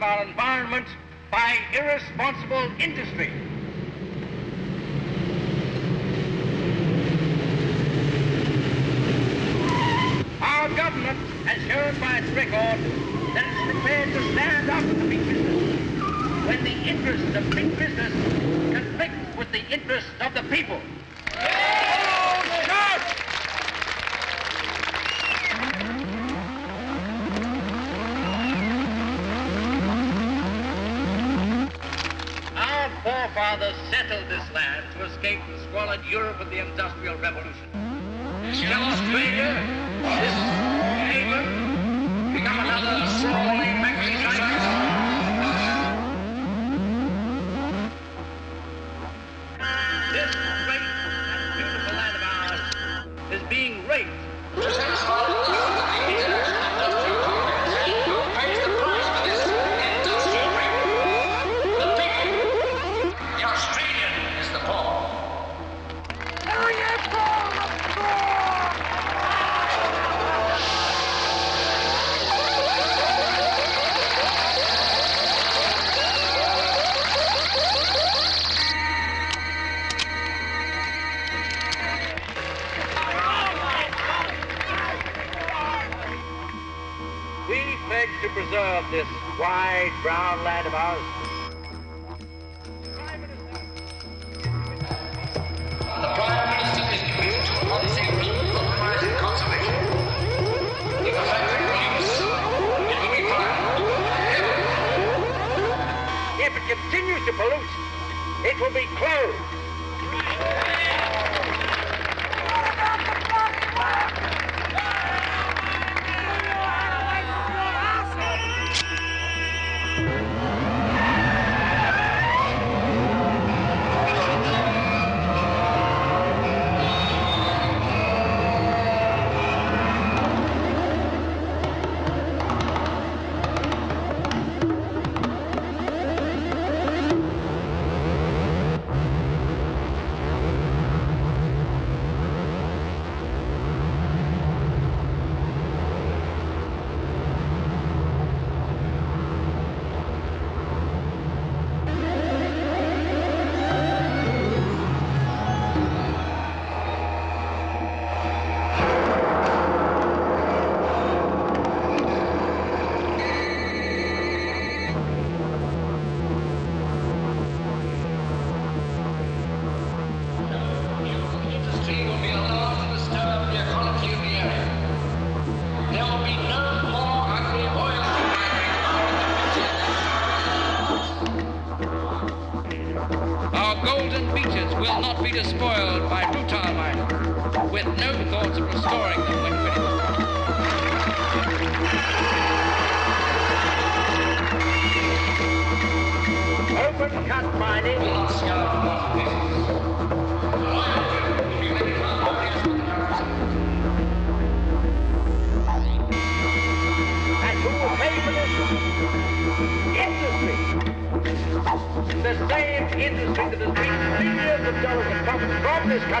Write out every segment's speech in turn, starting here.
destruction of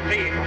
from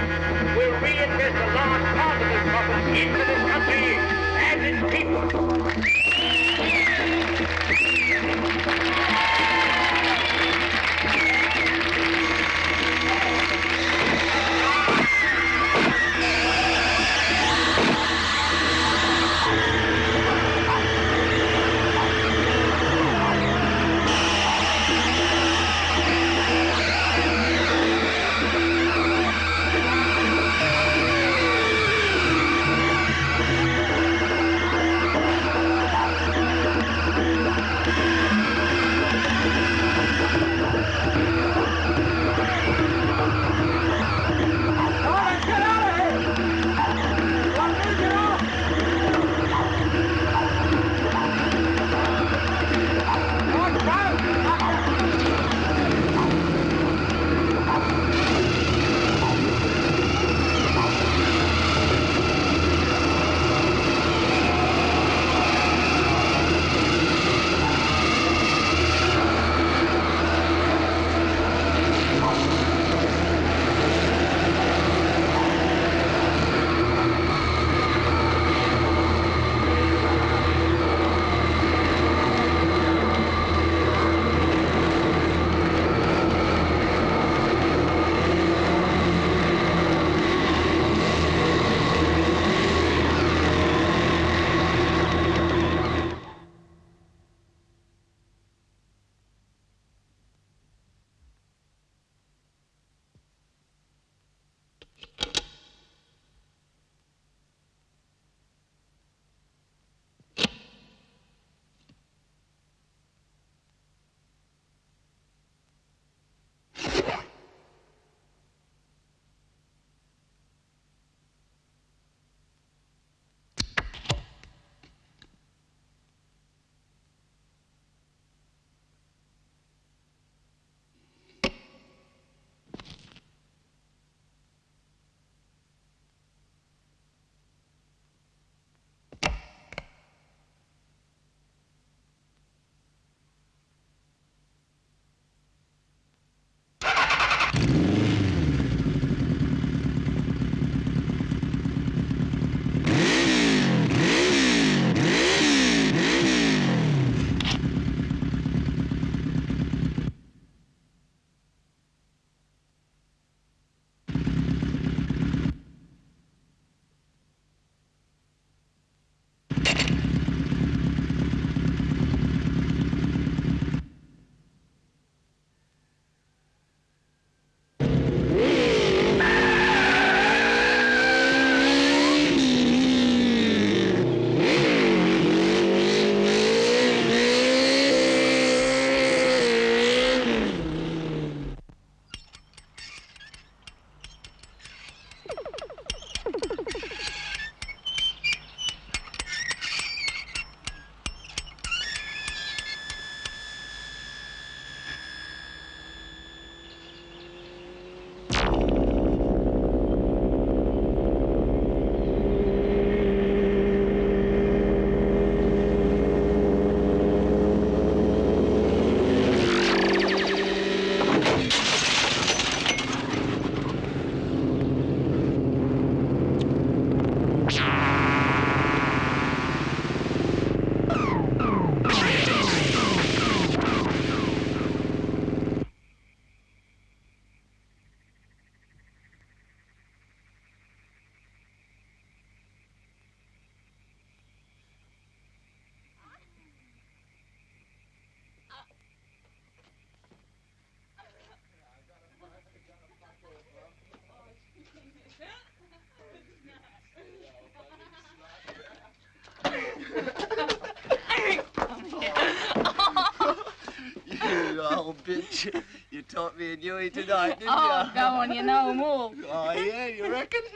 Oh, bitch, you taught me a Dewey tonight, didn't Oh, you? go on, you know all. Oh, yeah, you reckon?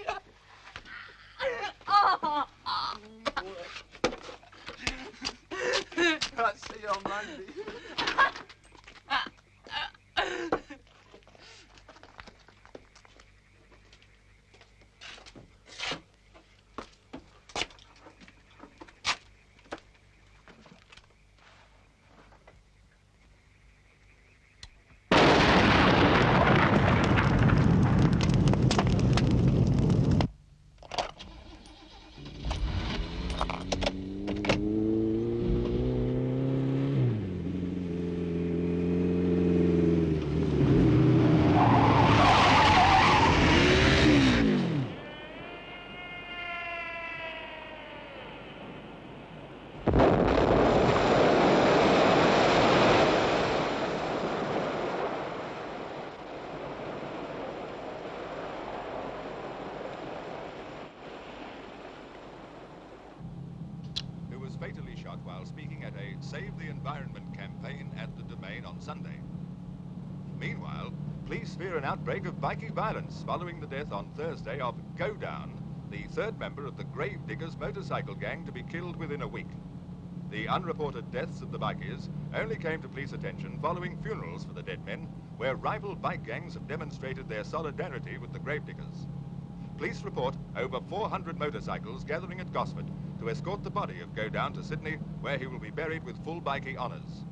Oh, I'll see you on Monday. who was fatally shot while speaking at a Save the Environment campaign at the Domain on Sunday. Meanwhile, police fear an outbreak of bikie violence following the death on Thursday of Go Down, the third member of the Grave Diggers motorcycle gang to be killed within a week. The unreported deaths of the bikies only came to police attention following funerals for the dead men, where rival bike gangs have demonstrated their solidarity with the gravediggers. Police report over 400 motorcycles gathering at Gosford to escort the body of Go Down to Sydney, where he will be buried with full bikie honours.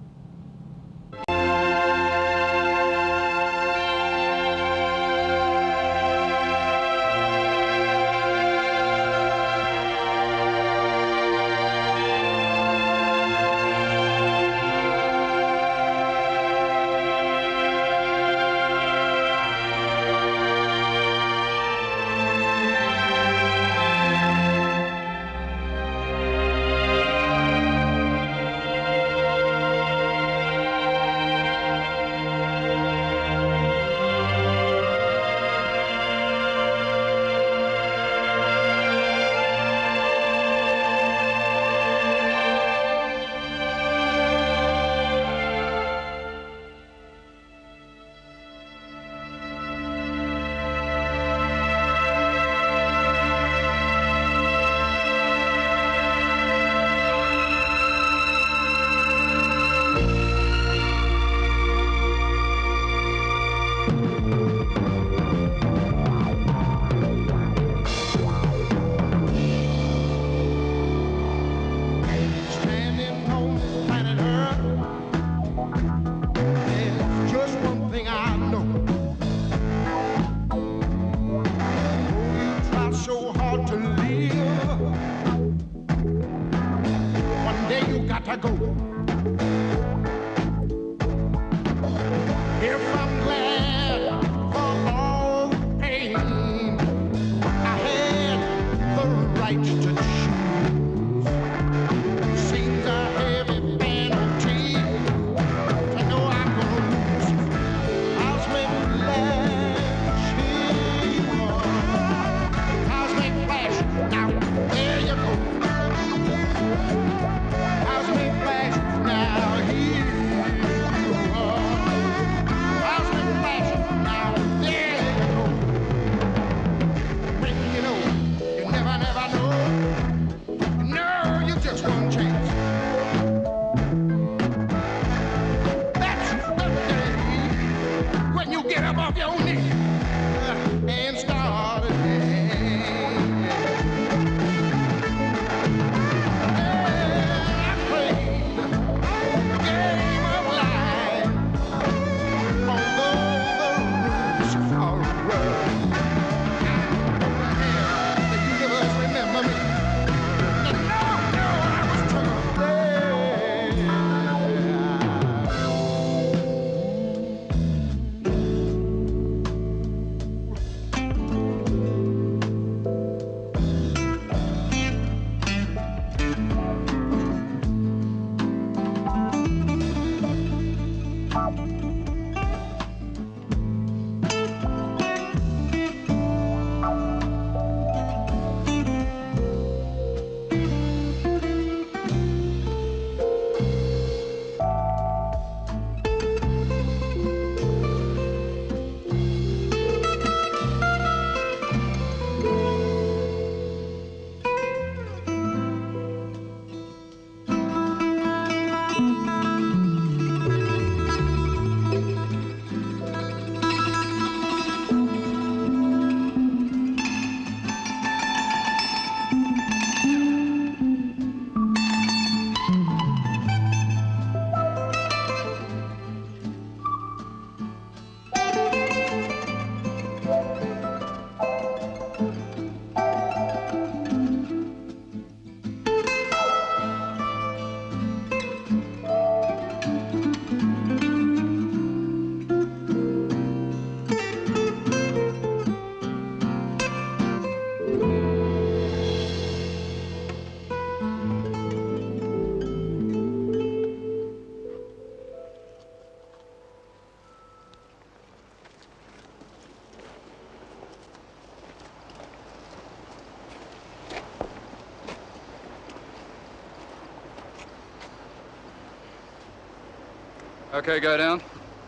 Okay, go down.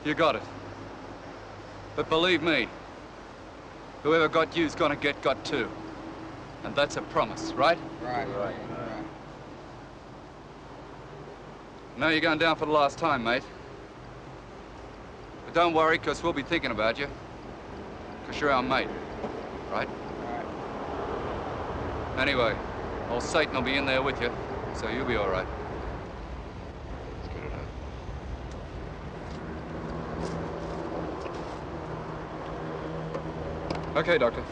You got it. But believe me, whoever got you's gonna get got too. And that's a promise, right? Right. Right. Now you're going down for the last time, mate. But don't worry, because we'll be thinking about you. Because you're our mate, right? Alright. Anyway, old Satan will be in there with you, so you'll be all right. Let's get it out. Okay, Doctor.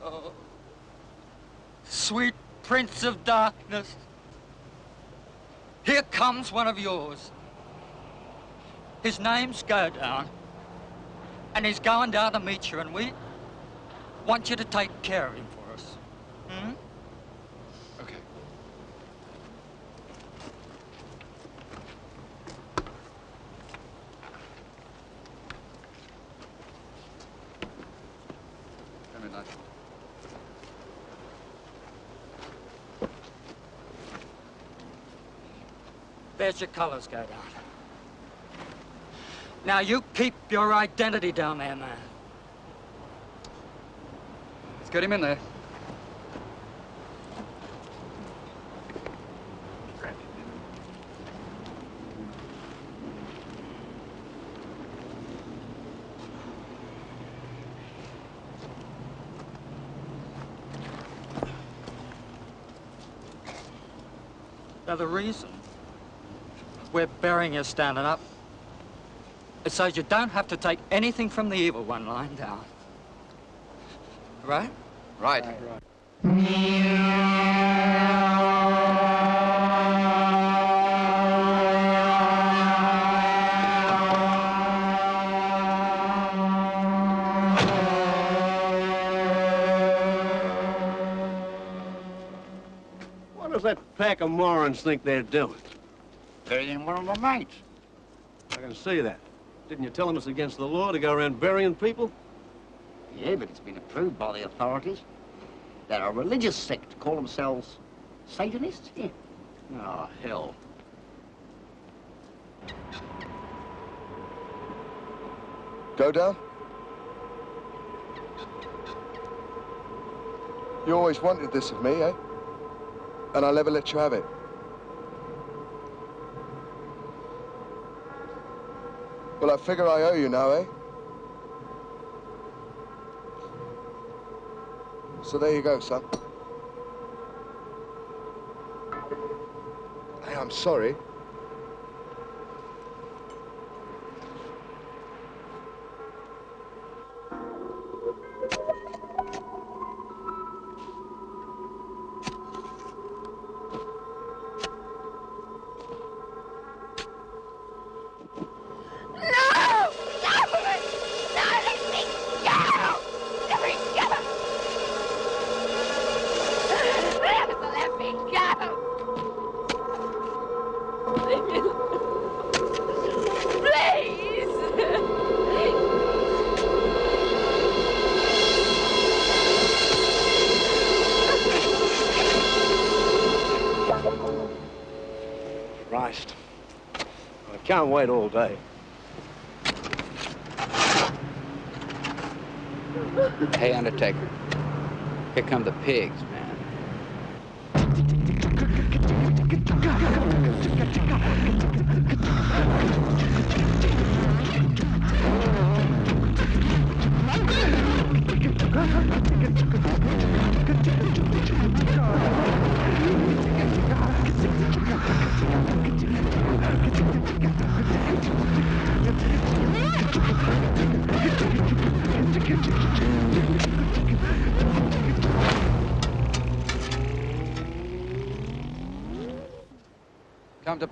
Oh. Sweet Prince of Darkness. Here comes one of yours. His name's Godown. And he's going down to meet you, and we want you to take care of him for us. Hmm? Okay. Come in, Nigel. There's your colors, go down. Now you keep your identity down there, man. Let's get him in there. Now the reason we're burying you standing up is so you don't have to take anything from the evil one lying down. Right? Right. What does that pack of morons think they're doing? Burying one of my mates. I can see that. Didn't you tell them it's against the law to go around burying people? Yeah, but it's been approved by the authorities. They're a religious sect, call themselves Satanists. Yeah. Oh, hell. Go down? You always wanted this of me, eh? And I'll never let you have it. Well, I figure I owe you now, eh? So there you go, son. Hey, I'm sorry. Wait all day. Hey, Undertaker. Here come the pigs, man.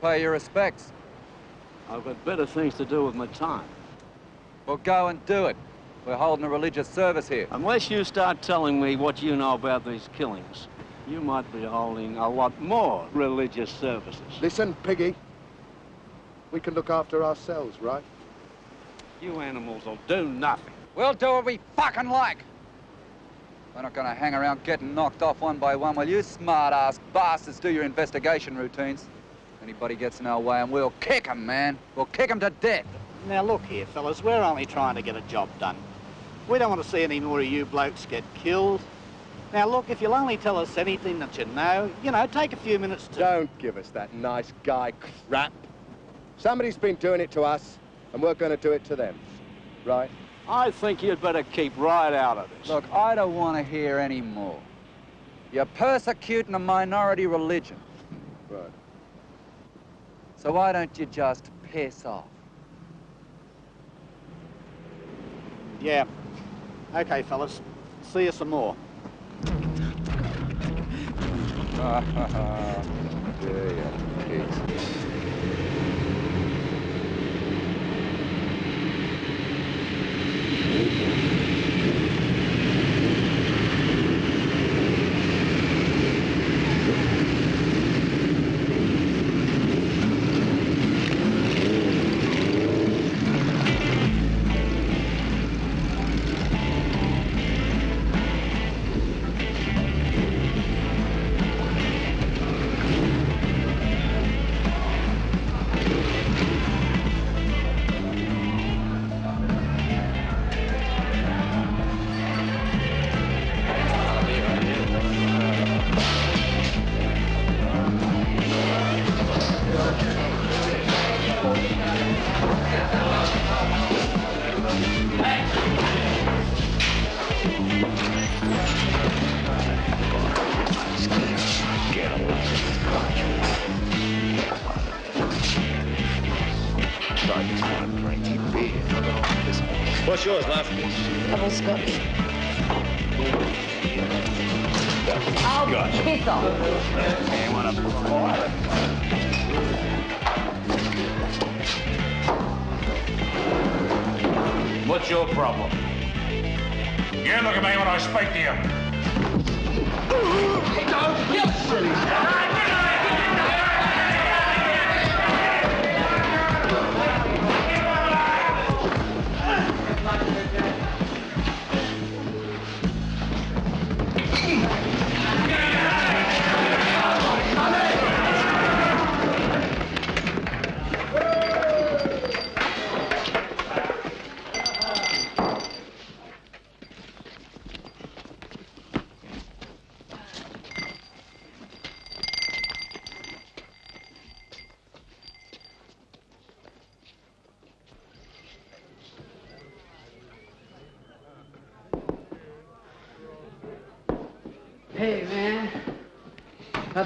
Pay your respects. I've got better things to do with my time. Well, go and do it. We're holding a religious service here. Unless you start telling me what you know about these killings, you might be holding a lot more religious services. Listen, Piggy. We can look after ourselves, right? You animals will do nothing. We'll do what we fucking like. We're not gonna hang around getting knocked off one by one while you smart-ass bastards do your investigation routines. Anybody gets in our way and we'll kick 'em, man. We'll kick 'em to death. Now look here, fellas, we're only trying to get a job done. We don't want to see any more of you blokes get killed. Now look, if you'll only tell us anything that you know, you know, take a few minutes to... Don't give us that nice guy crap. Somebody's been doing it to us, and we're going to do it to them. Right? I think you'd better keep right out of this. Look, I don't want to hear any more. You're persecuting a minority religion. Right. So why don't you just piss off? Yeah. Okay, fellas. See you some more. yeah, yeah,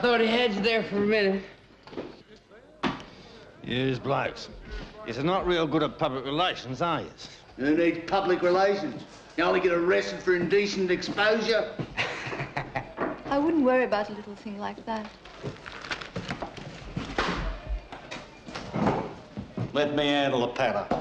thought he had you there for a minute. Yous blokes. You're not real good at public relations, are you? Who needs public relations? You only get arrested for indecent exposure. I wouldn't worry about a little thing like that. Let me handle the patter.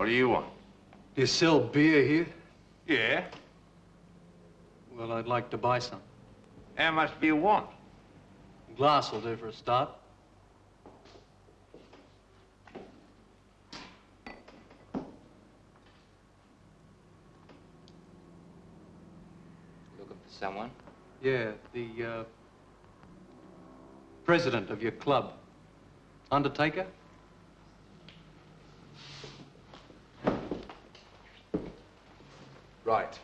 What do you want? Do you sell beer here? Yeah. Well, I'd like to buy some. How much do you want? A glass will do for a start. Looking for someone? Yeah, the uh, president of your club. Undertaker? Right.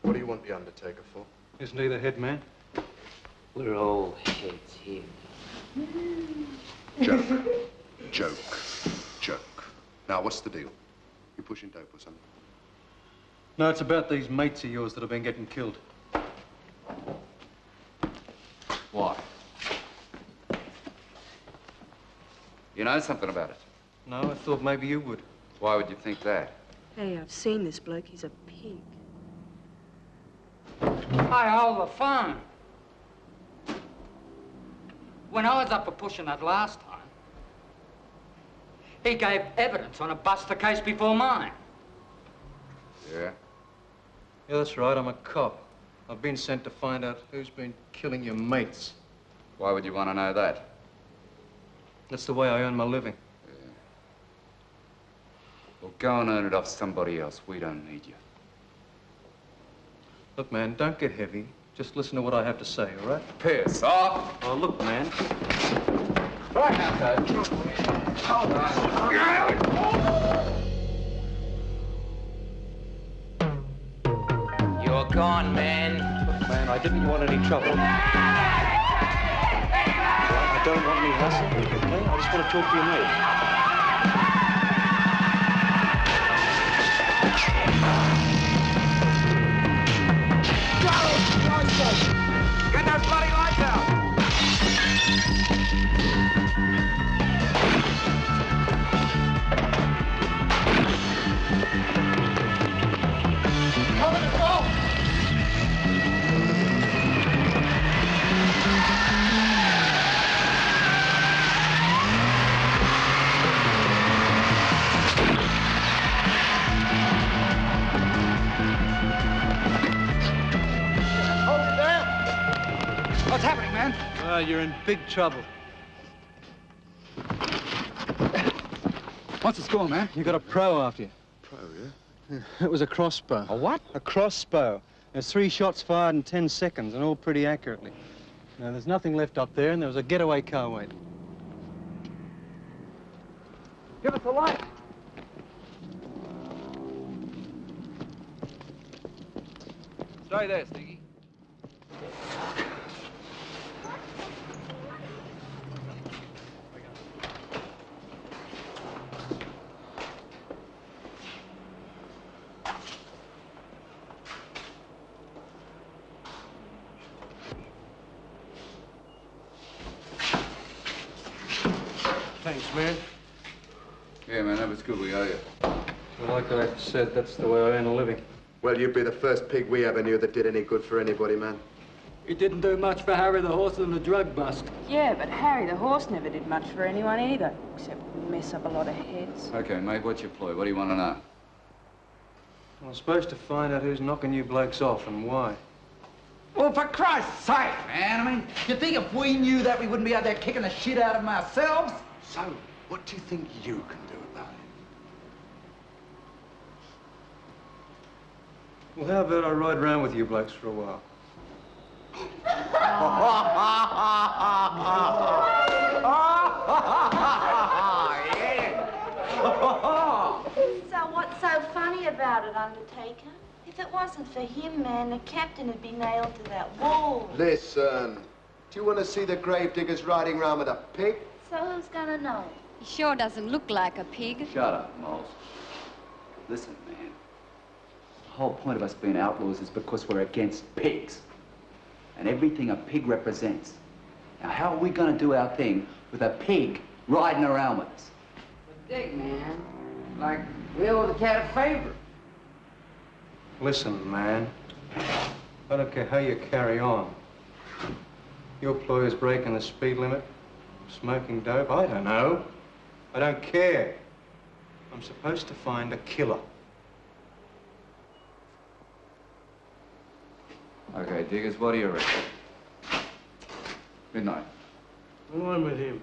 What do you want the Undertaker for? Isn't he the head man? We're all heads here. Joke. Joke. Joke. Now, what's the deal? You pushing dope or something? No, it's about these mates of yours that have been getting killed. Why? You know something about it? No, I thought maybe you would. Why would you think that? Hey, I've seen this bloke. He's a pig. I hold the phone. When I was up for pushing that last time, he gave evidence on a buster case before mine. Yeah? Yeah, that's right. I'm a cop. I've been sent to find out who's been killing your mates. Why would you want to know that? That's the way I earn my living. Well, go and earn it off somebody else. We don't need you. Look, man, don't get heavy. Just listen to what I have to say, all right? Piss off! Oh, look, man. Right now, Coach. Hold You're gone, man. Look, man, I didn't want any trouble. I don't want any hassle, okay? I just want to talk to your mate. Get those bloody lights out! Man? Well, you're in big trouble. What's the score, man? You got a pro after you. Pro, yeah? It was a crossbow. A what? A crossbow. There's three shots fired in 10 seconds, and all pretty accurately. Now, there's nothing left up there, and there was a getaway car waiting. Give us a light. Stay there, Stinky. Thanks, man. Yeah, man, that was good. We owe you. Well, like I said, that's the way I earn a living. Well, you'd be the first pig we ever knew that did any good for anybody, man. He didn't do much for Harry the horse and the drug bust. Yeah, but Harry the horse never did much for anyone either, except mess up a lot of heads. Okay, mate, what's your ploy? What do you want to know? I'm supposed to find out who's knocking you blokes off and why. Well, for Christ's sake, man. I mean, you think if we knew that, we wouldn't be out there kicking the shit out of them ourselves? So, what do you think you can do about it? Well, how about I ride around with you blokes for a while? So what's so funny about it, Undertaker? If it wasn't for him, man, the captain would be nailed to that wall. Listen, do you want to see the gravediggers riding round with a pig? So who's gonna know? He sure doesn't look like a pig. Shut up, Moles. Listen, man. The whole point of us being outlaws is because we're against pigs. And everything a pig represents. Now, how are we going to do our thing with a pig riding around with us? But Dick, man. Like, we owe the cat a favor. Listen, man. I don't care how you carry on. Your employer's breaking the speed limit, smoking dope, I don't know. I don't care. I'm supposed to find a killer. Okay, Diggers, what do you reckon? Midnight. I'm with him.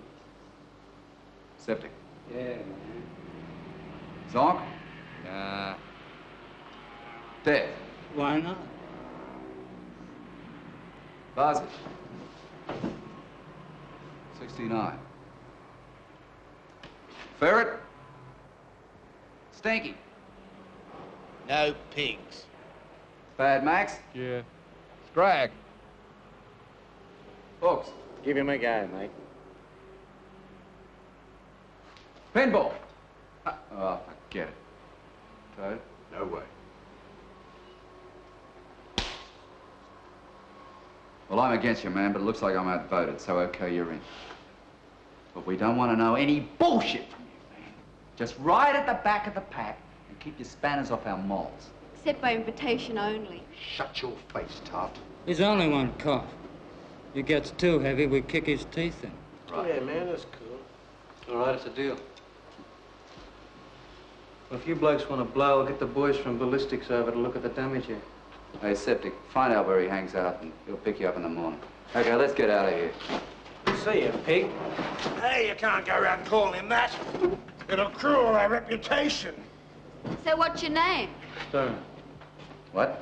Septic. Yeah, man. Zonk? Uh. Death. Why not? Bazi. 69. Ferret? Stinky. No pigs. Bad Max? Yeah. Scrag. Hooks. Give him a go, mate. Pinball. Uh, oh, forget it. Toad? No way. Well, I'm against you, man, but it looks like I'm outvoted, so okay, you're in. But we don't want to know any bullshit from you, man. Just ride at the back of the pack and keep your spanners off our moles. Except by invitation only. Shut your face, Tart. He's only one cop. If he gets too heavy, we kick his teeth in. Right. Yeah, man, that's cool. All right, it's a deal. Well, if you blokes want to blow, I'll get the boys from ballistics over to look at the damage here. Hey, Septic, find out where he hangs out and he'll pick you up in the morning. Okay, let's get out of here. See you, pig. Hey, you can't go around calling him that. It'll cruel our reputation. So what's your name? Stone. What?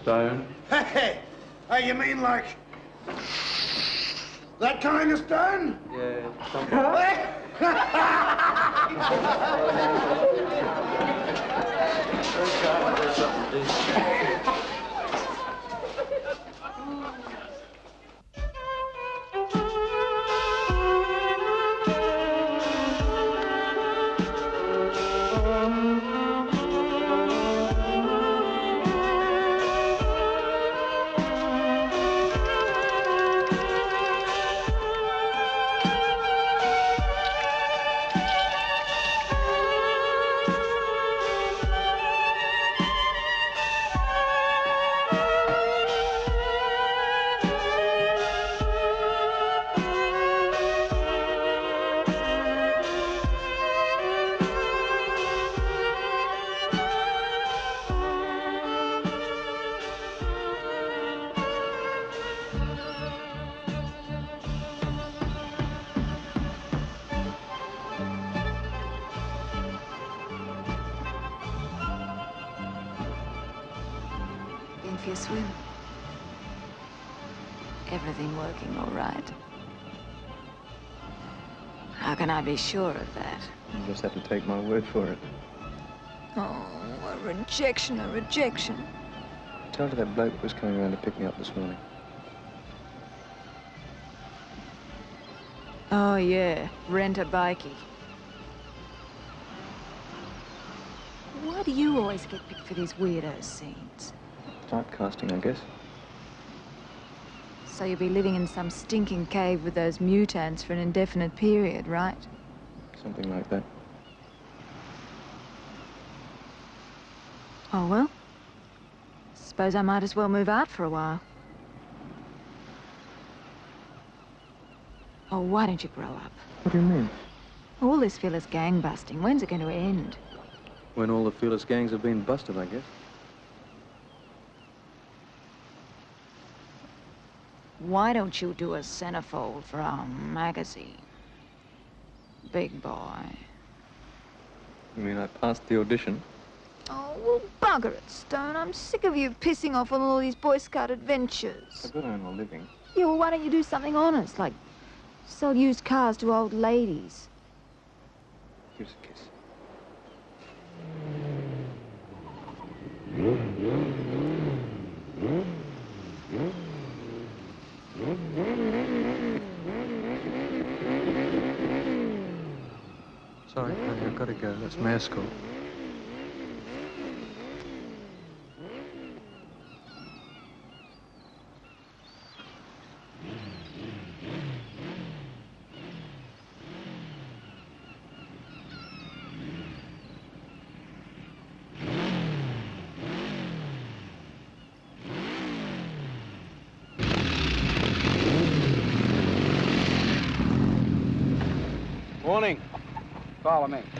Stone. Hey, hey, you mean like that kind of stone? Yeah, Been be sure of that? You just have to take my word for it. Oh, a rejection, a rejection. Tell her that bloke was coming around to pick me up this morning. Oh, yeah, rent a bikey. Why do you always get picked for these weirdo scenes? Typecasting, I guess. So you'll be living in some stinking cave with those mutants for an indefinite period, right? Something like that. Oh, well. Suppose I might as well move out for a while. Oh, why don't you grow up? What do you mean? All this fearless gang busting, when's it going to end? When all the fearless gangs have been busted, I guess. Why don't you do a centerfold for our magazine? Big boy. You mean I passed the audition? Oh, well, bugger it, Stone. I'm sick of you pissing off on all these Boy Scout adventures. I've got to earn a living. Yeah, well, why don't you do something honest, like sell used cars to old ladies? Here's a kiss. Sorry, I've got to go. That's mass call. Morning. Follow me.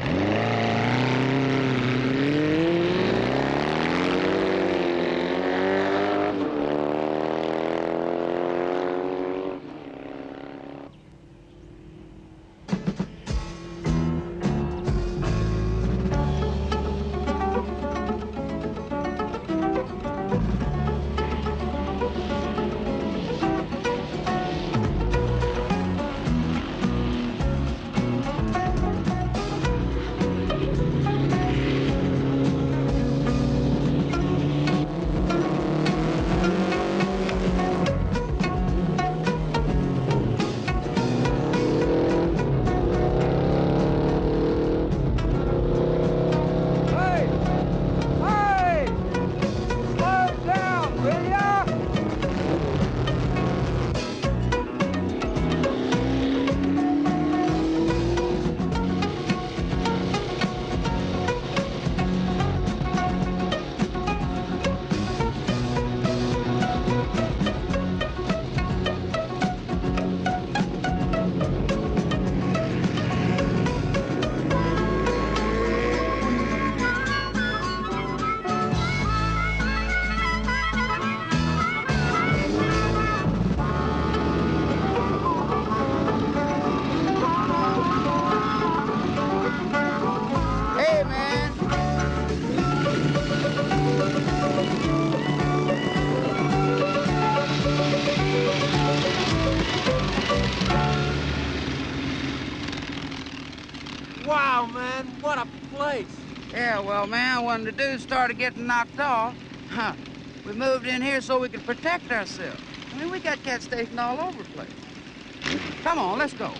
When the dudes started getting knocked off, huh, we moved in here so we could protect ourselves. I mean, we got cats stationed all over the place. Come on, let's go.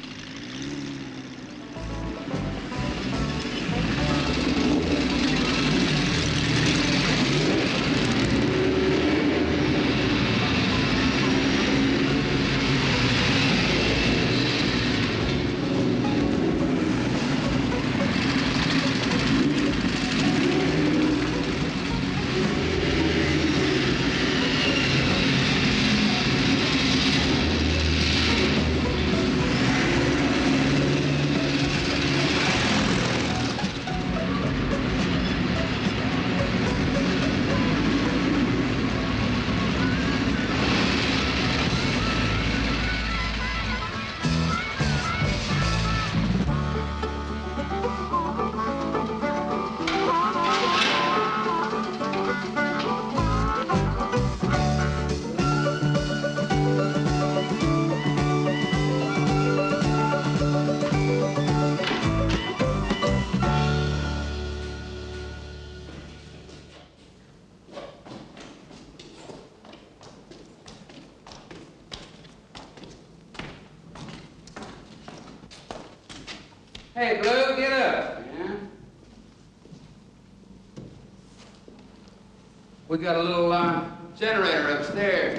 We got a little uh, generator upstairs.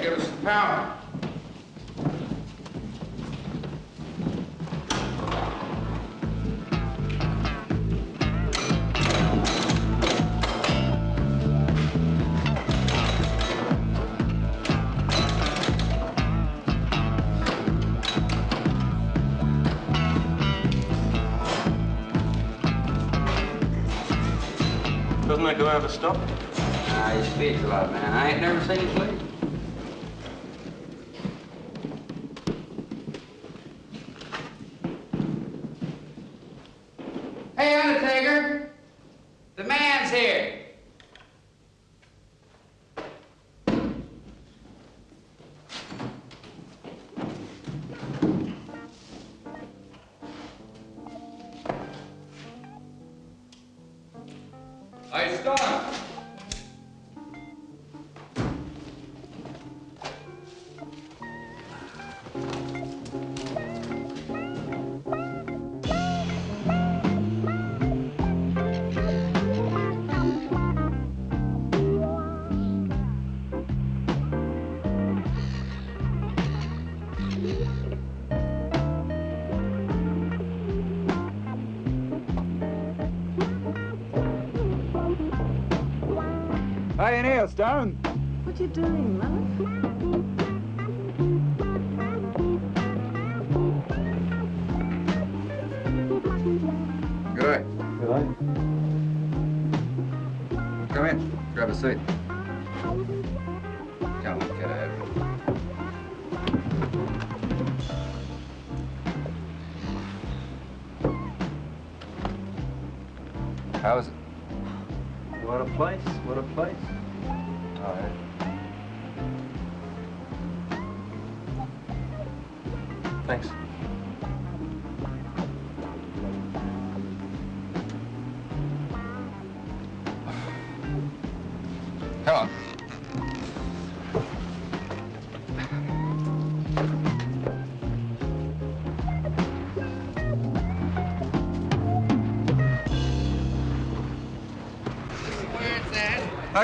In here, Stone. What you doing, love? Go Come in. Grab a seat.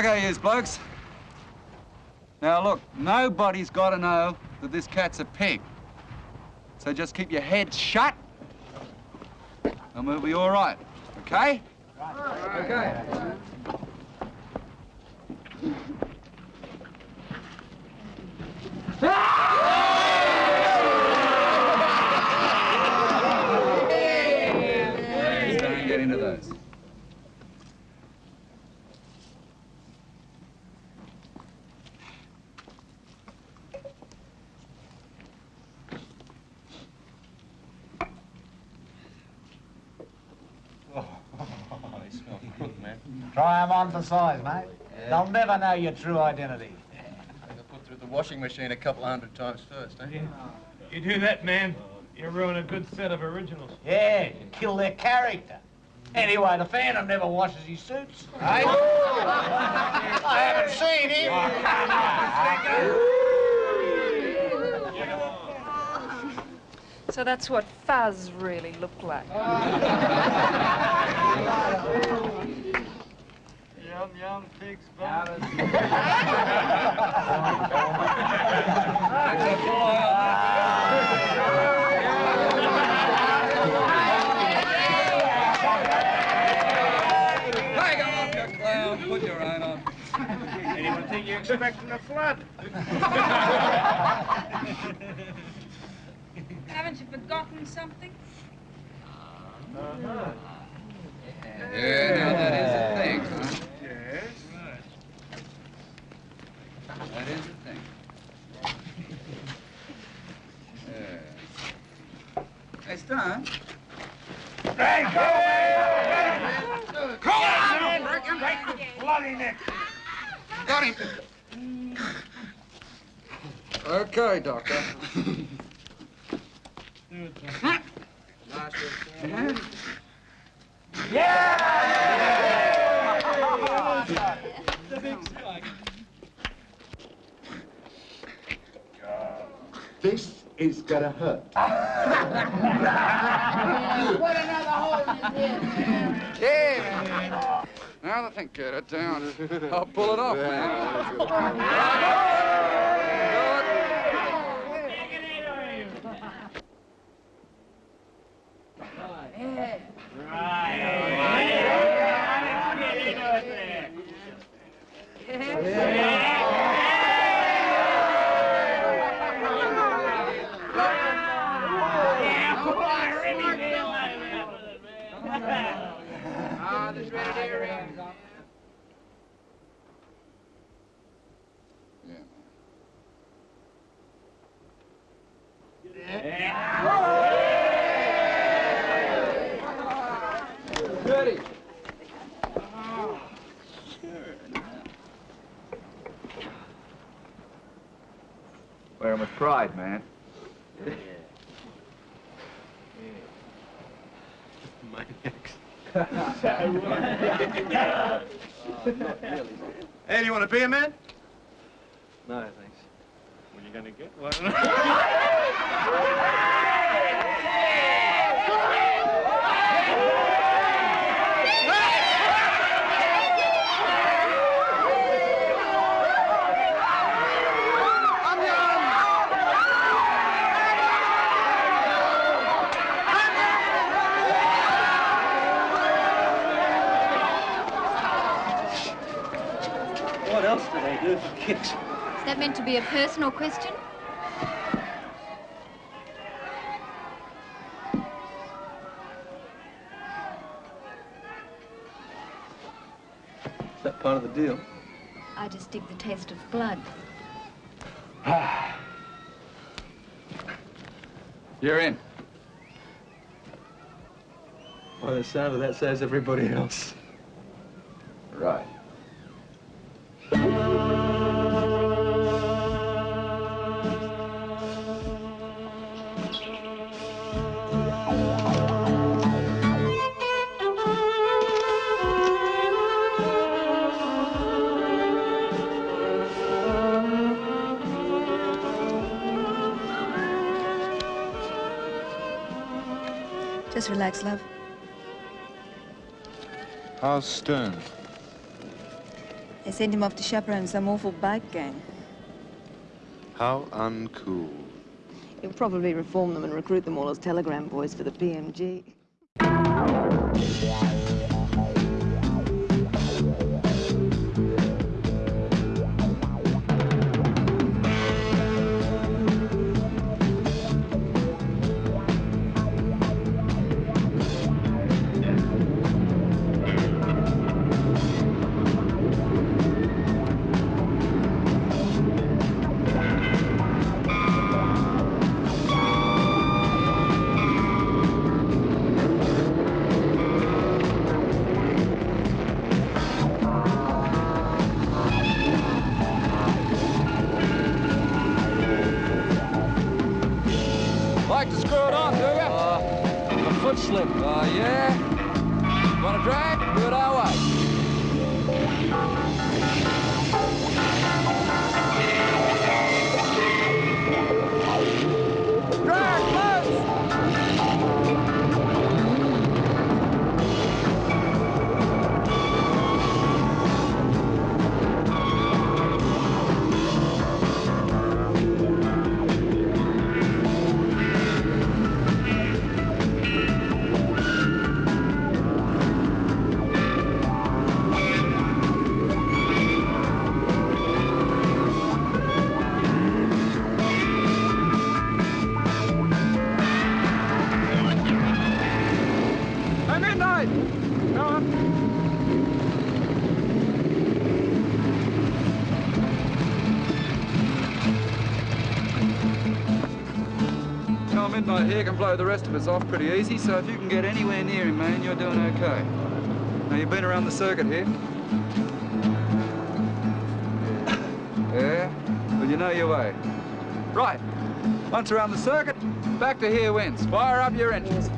Okay, yous blokes. Now look, nobody's got to know that this cat's a pig. So just keep your heads shut, and we'll be all right. Okay? Right. Okay. Please don't get into those. they smell crook, man. Try 'em on for size, mate. They'll never know your true identity. They'll put through the washing machine a couple of hundred times first, eh? You do that, man, you ruin a good set of originals. Yeah, you kill their character. Anyway, the Phantom never washes his suits. Eh? I haven't seen him. So that's what fuzz really looked like. Yum, yum, pig's Hang on, you clown. Put your own on. Anyone think you're expecting a flood? Haven't you forgotten something? Uh-huh. Yeah, now that is a thing, huh? Yes. That is a thing. Uh, yeah. Hey, Stone. Hey, go away! Go on! Break him, break his bloody neck! Got him. Okay, Doctor. This is gonna hurt. Put another hole in this. Yeah, man. Now that I think get it down, I'll pull it off, man. Ah, there's ready to hear Ready. Wear 'em with pride, man. Want a man? No, thanks. When you gonna get one? What else do they do for kicks? Is that meant to be a personal question? Is that part of the deal? I just dig the taste of blood. You're in. By the sound of that says everybody else. Just relax, love. How's Stern? They sent him off to chaperone some awful bike gang. How uncool. He'll probably reform them and recruit them all as telegram boys for the PMG. Here can blow the rest of us off pretty easy, so if you can get anywhere near him, man, you're doing okay. Now, you've been around the circuit here. Yeah? Well, you know your way. Right. Once around the circuit, back to here wins. Fire up your engines.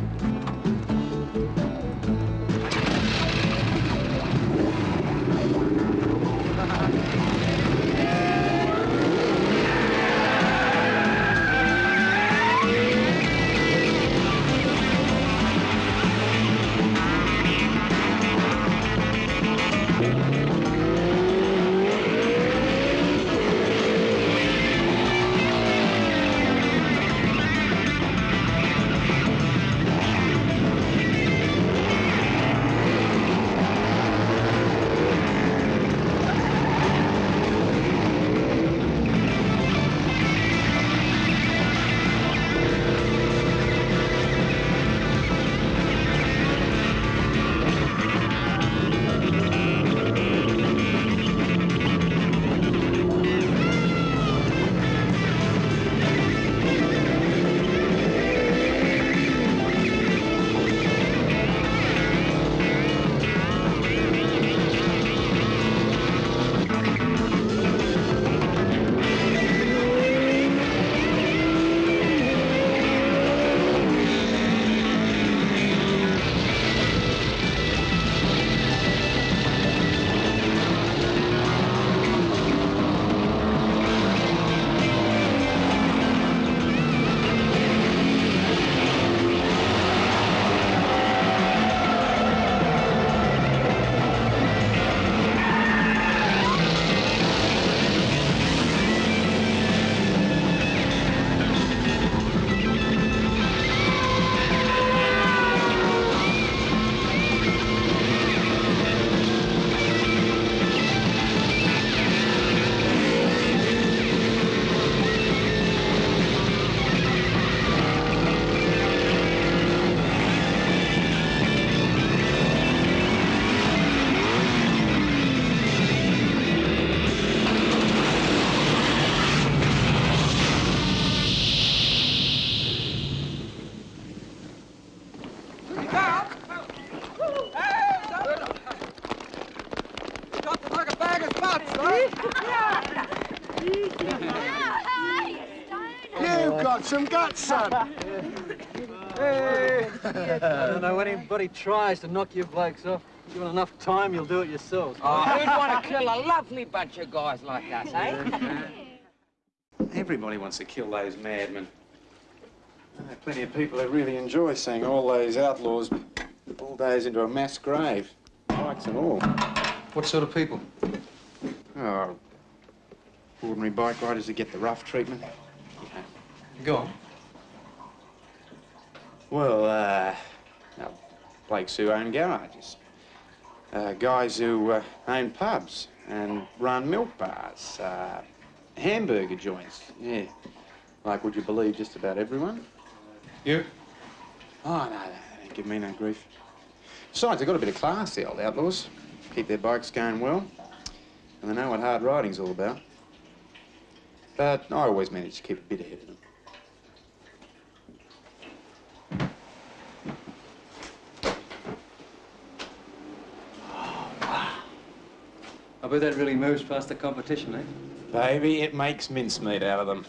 Got some son. Hey! I don't know anybody tries to knock you blokes off. Given enough time, you'll do it yourselves. Oh, who'd want to kill a lovely bunch of guys like us, eh? Everybody wants to kill those madmen. There are plenty of people who really enjoy seeing all those outlaws bulldozed into a mass grave, bikes and all. What sort of people? Oh, ordinary bike riders who get the rough treatment. Go on. Well, uh, now, blokes who own garages, uh, guys who uh, own pubs and run milk bars, uh, hamburger joints, yeah. Like, would you believe just about everyone? You? Oh, no, no, they don't give me no grief. Besides, they've got a bit of class, the old outlaws. Keep their bikes going well, and they know what hard riding's all about. But I always manage to keep a bit ahead of them. I bet that really moves past the competition, eh? Baby, it makes mincemeat out of them.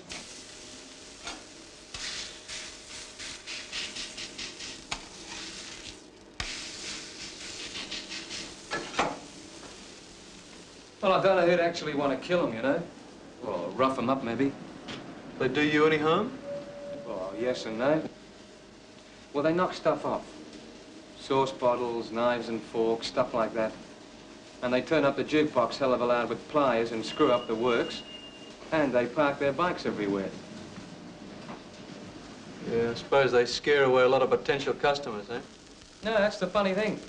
Well, I don't know who'd actually want to kill him, you know. Or rough him up, maybe. They do you any harm? Well, yes and no. Well, they knock stuff off. Sauce bottles, knives and forks, stuff like that. And they turn up the jukebox hell of a loud with pliers and screw up the works. And they park their bikes everywhere. Yeah, I suppose they scare away a lot of potential customers, eh? No, that's the funny thing.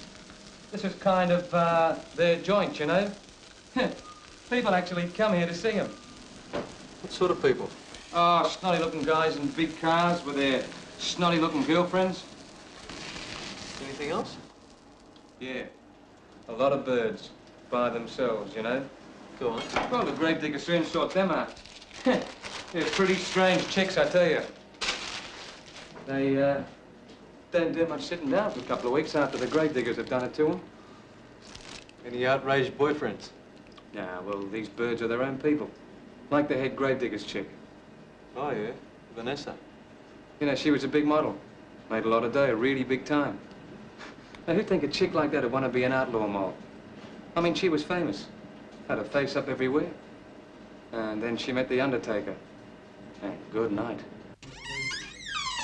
This is kind of uh, their joint, you know. People actually come here to see them. What sort of people? Oh, snotty-looking guys in big cars with their snotty-looking girlfriends. Anything else? Yeah, a lot of birds by themselves, you know. Go on. Well, the gravedigger soon sort them out. They're pretty strange chicks, I tell you. They uh, don't do much sitting down for a couple of weeks after the gravediggers have done it to them. Any outraged boyfriends? Nah, well, these birds are their own people. Like the head gravedigger's chick. Oh, yeah. Vanessa. You know, she was a big model. Made a lot of dough, really big time. Now, who'd think a chick like that would want to be an outlaw mob? I mean, she was famous. Had her face up everywhere. And then she met the Undertaker. And good night.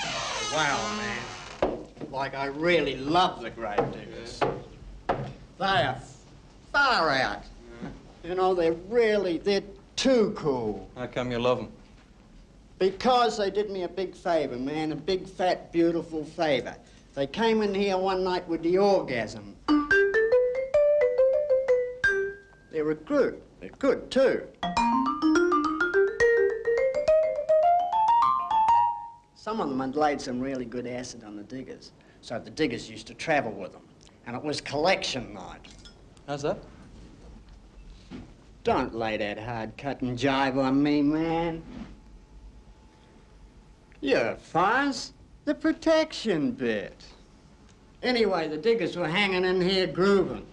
Oh, wow, man. Like, I really love the Gravediggers. They are far out. You know, they're really, they're too cool. How come you love them? Because they did me a big favor, man, a big, fat, beautiful favor. They came in here one night with the orgasm. They were good. They're good, too. Some of them had laid some really good acid on the diggers, so the diggers used to travel with them. And it was collection night. How's that? Don't lay that hard cut and jive on me, man. You're. The protection bit. Anyway, the diggers were hanging in here grooving.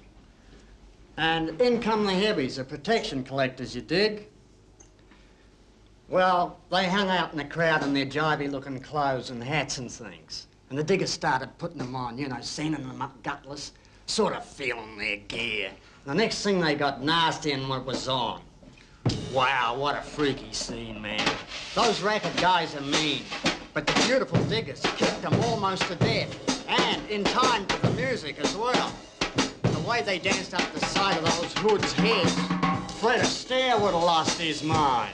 And in come the heavies, the protection collectors, you dig? Well, they hung out in the crowd in their jivey-looking clothes and hats and things. And the diggers started putting them on, you know, sending them up gutless, sort of feeling their gear. The next thing they got nasty and what was on. Wow, what a freaky scene, man. Those racket guys are mean, but the beautiful diggers kicked them almost to death. And in time to the music as well. The way they danced up the side of those hoods' heads, Fred Astaire would have lost his mind.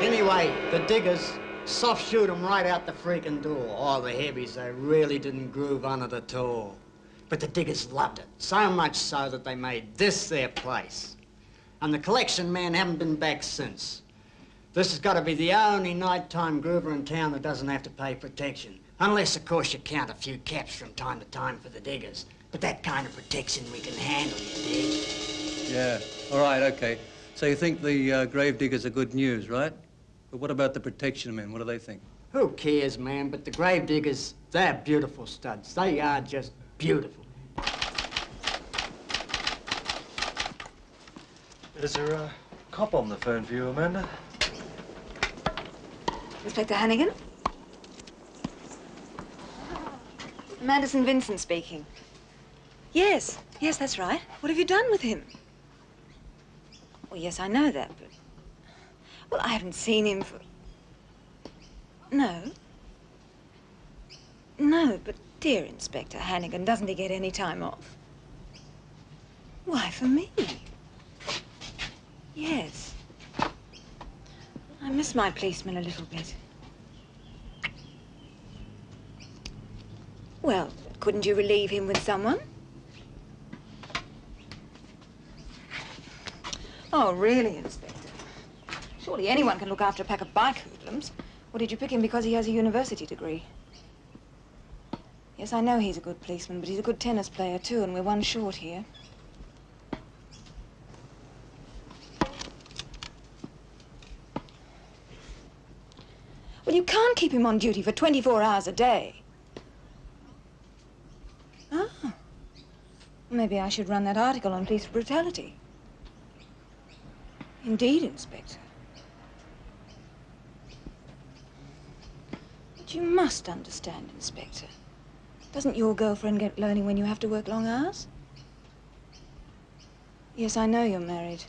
Anyway, the diggers soft shoot 'em right out the freaking door. All the heavies, they really didn't groove on it at all. But the diggers loved it, so much so that they made this their place. And the collection men haven't been back since. This has got to be the only nighttime groover in town that doesn't have to pay protection. Unless, of course, you count a few caps from time to time for the diggers. But that kind of protection we can handle, you dig? Yeah. All right, okay. So you think the uh, gravediggers are good news, right? But what about the protection men? What do they think? Who cares, man? But the gravediggers, they're beautiful studs. They are just beautiful. Is there a cop on the phone for you, Amanda? Inspector Hannigan? Amanda St. Vincent speaking. Yes, yes, that's right. What have you done with him? Well, yes, I know that, but... Well, I haven't seen him for... No. No, but dear Inspector Hannigan, doesn't he get any time off? Why, for me? Yes. I miss my policeman a little bit. Well, couldn't you relieve him with someone? Oh, really, Inspector? Surely anyone can look after a pack of bike hoodlums. Or did you pick him because he has a university degree? Yes, I know he's a good policeman, but he's a good tennis player, too, and we're one short here. Well, you can't keep him on duty for 24 hours a day. Ah. Maybe I should run that article on police brutality. Indeed, Inspector. But you must understand, Inspector. Doesn't your girlfriend get learning when you have to work long hours? Yes, I know you're married.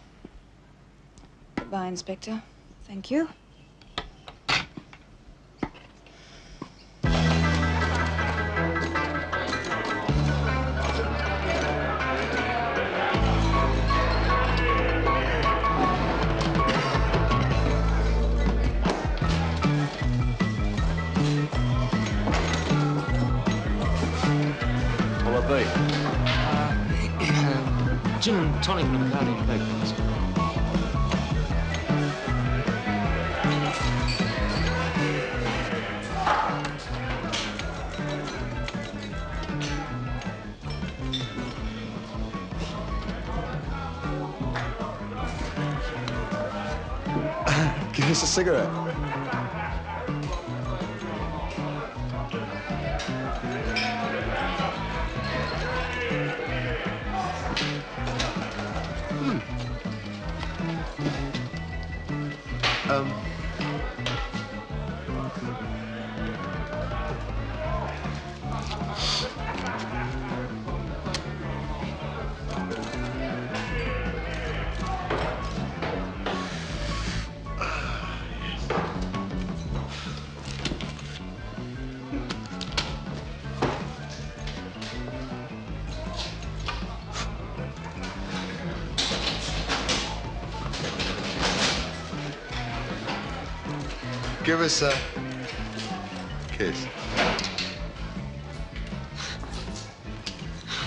Goodbye, Inspector. Thank you. Gin and tonic and a powdered bacon. Give us a cigarette. Give us a kiss.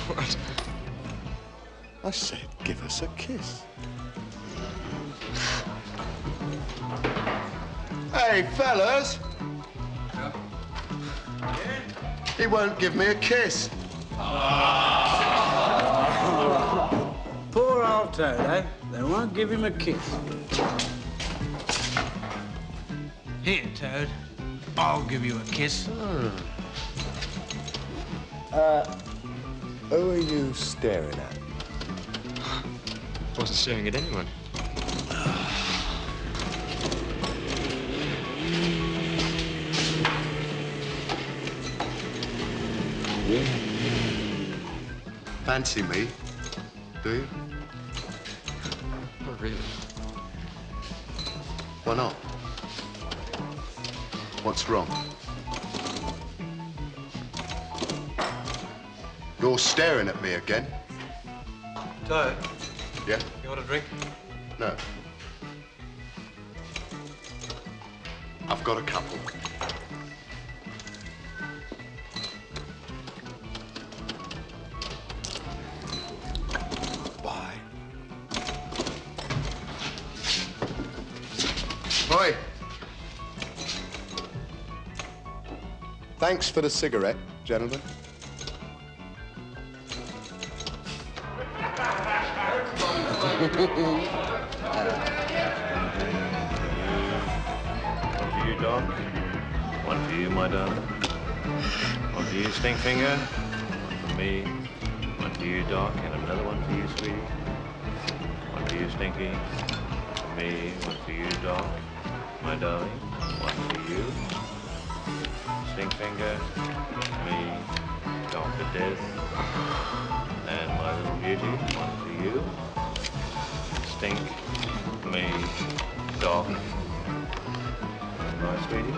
What? I said, give us a kiss. Hey, fellas. He won't give me a kiss. Poor old Toad, eh? They won't give him a kiss. Toad. I'll give you a kiss. Uh, who are you staring at? I Wasn't staring at anyone. Fancy me, do you? Not really. Why not? What's wrong? You're staring at me again. Toad, Yeah? you want a drink? No. I've got a couple. For the cigarette, gentlemen. One for you, Doc. One for you, my darling. One for you, Stinkfinger. One for me. One for you, Doc. And another one for you, sweetie. One One for you, Stinky. Me, one for you, Doc. My darling, beauty, one for you. Stink, me. And my sweetie.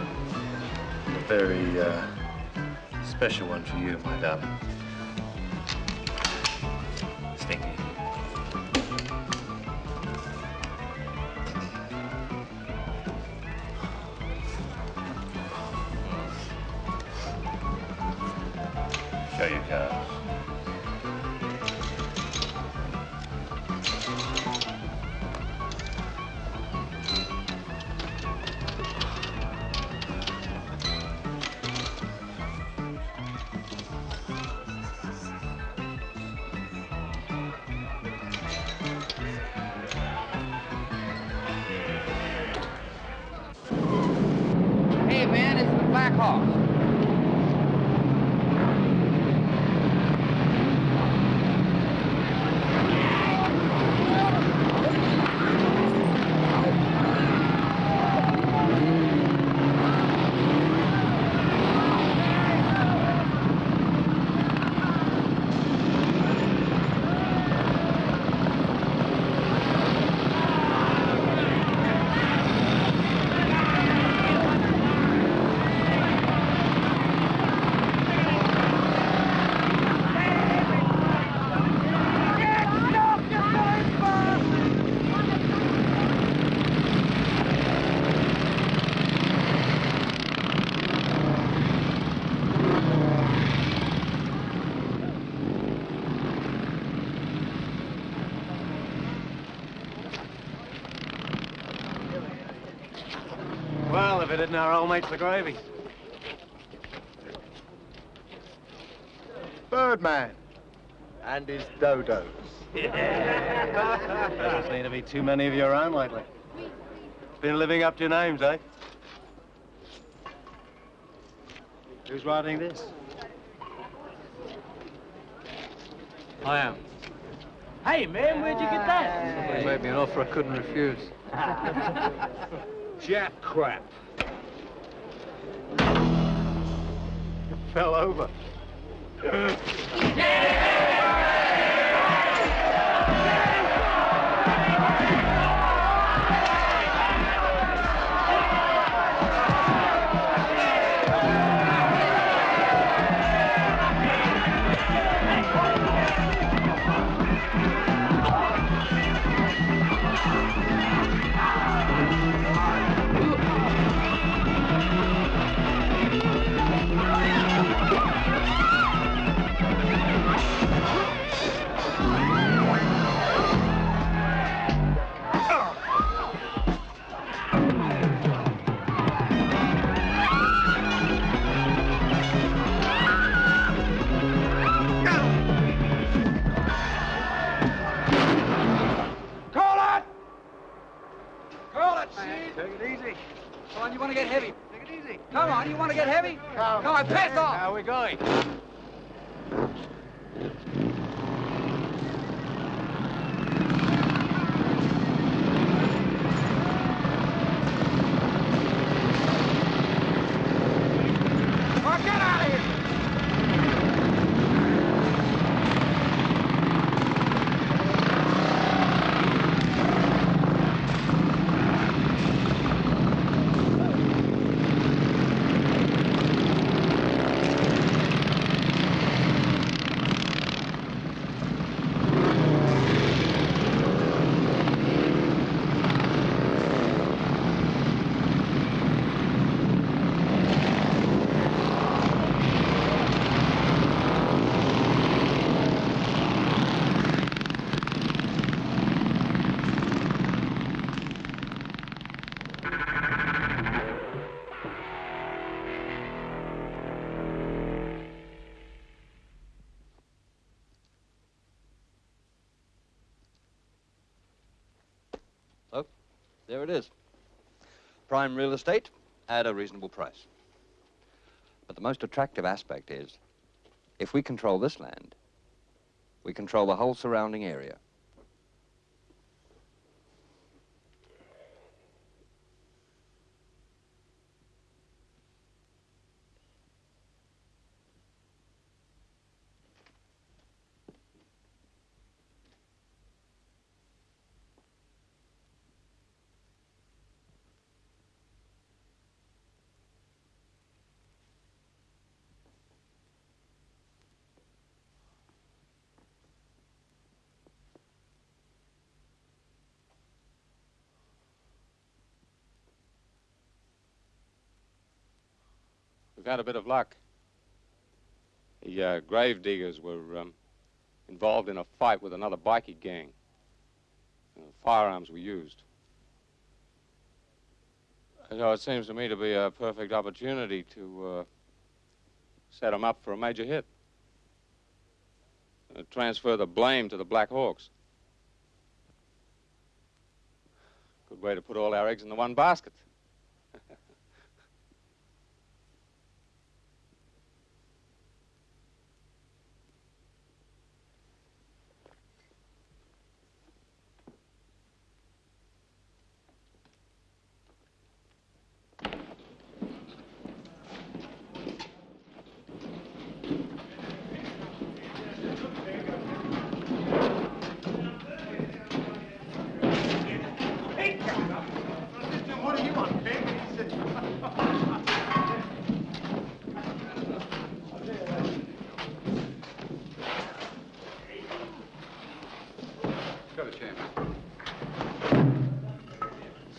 A very, uh, special one for you, my darling. Well, if our old mates the gravy. Birdman and his dodos. Doesn't seem to be too many of you around lately. Been living up to your names, eh? Who's writing this? I am. Hey, man, where'd you get that? Somebody made me an offer I couldn't refuse. Jack crap. It fell over. To get heavy? Take it easy. Come on, you want to get heavy? Come on, pass off! How are we going? Oh, get out of here! So, there it is. Prime real estate at a reasonable price. But the most attractive aspect is, if we control this land, we control the whole surrounding area. We've had a bit of luck. The uh, grave diggers were um, involved in a fight with another bikie gang. Uh, firearms were used. So it seems to me to be a perfect opportunity to uh, set them up for a major hit. Uh, transfer the blame to the Black Hawks. Good way to put all our eggs in the one basket. What do you want, pig? Go to chair,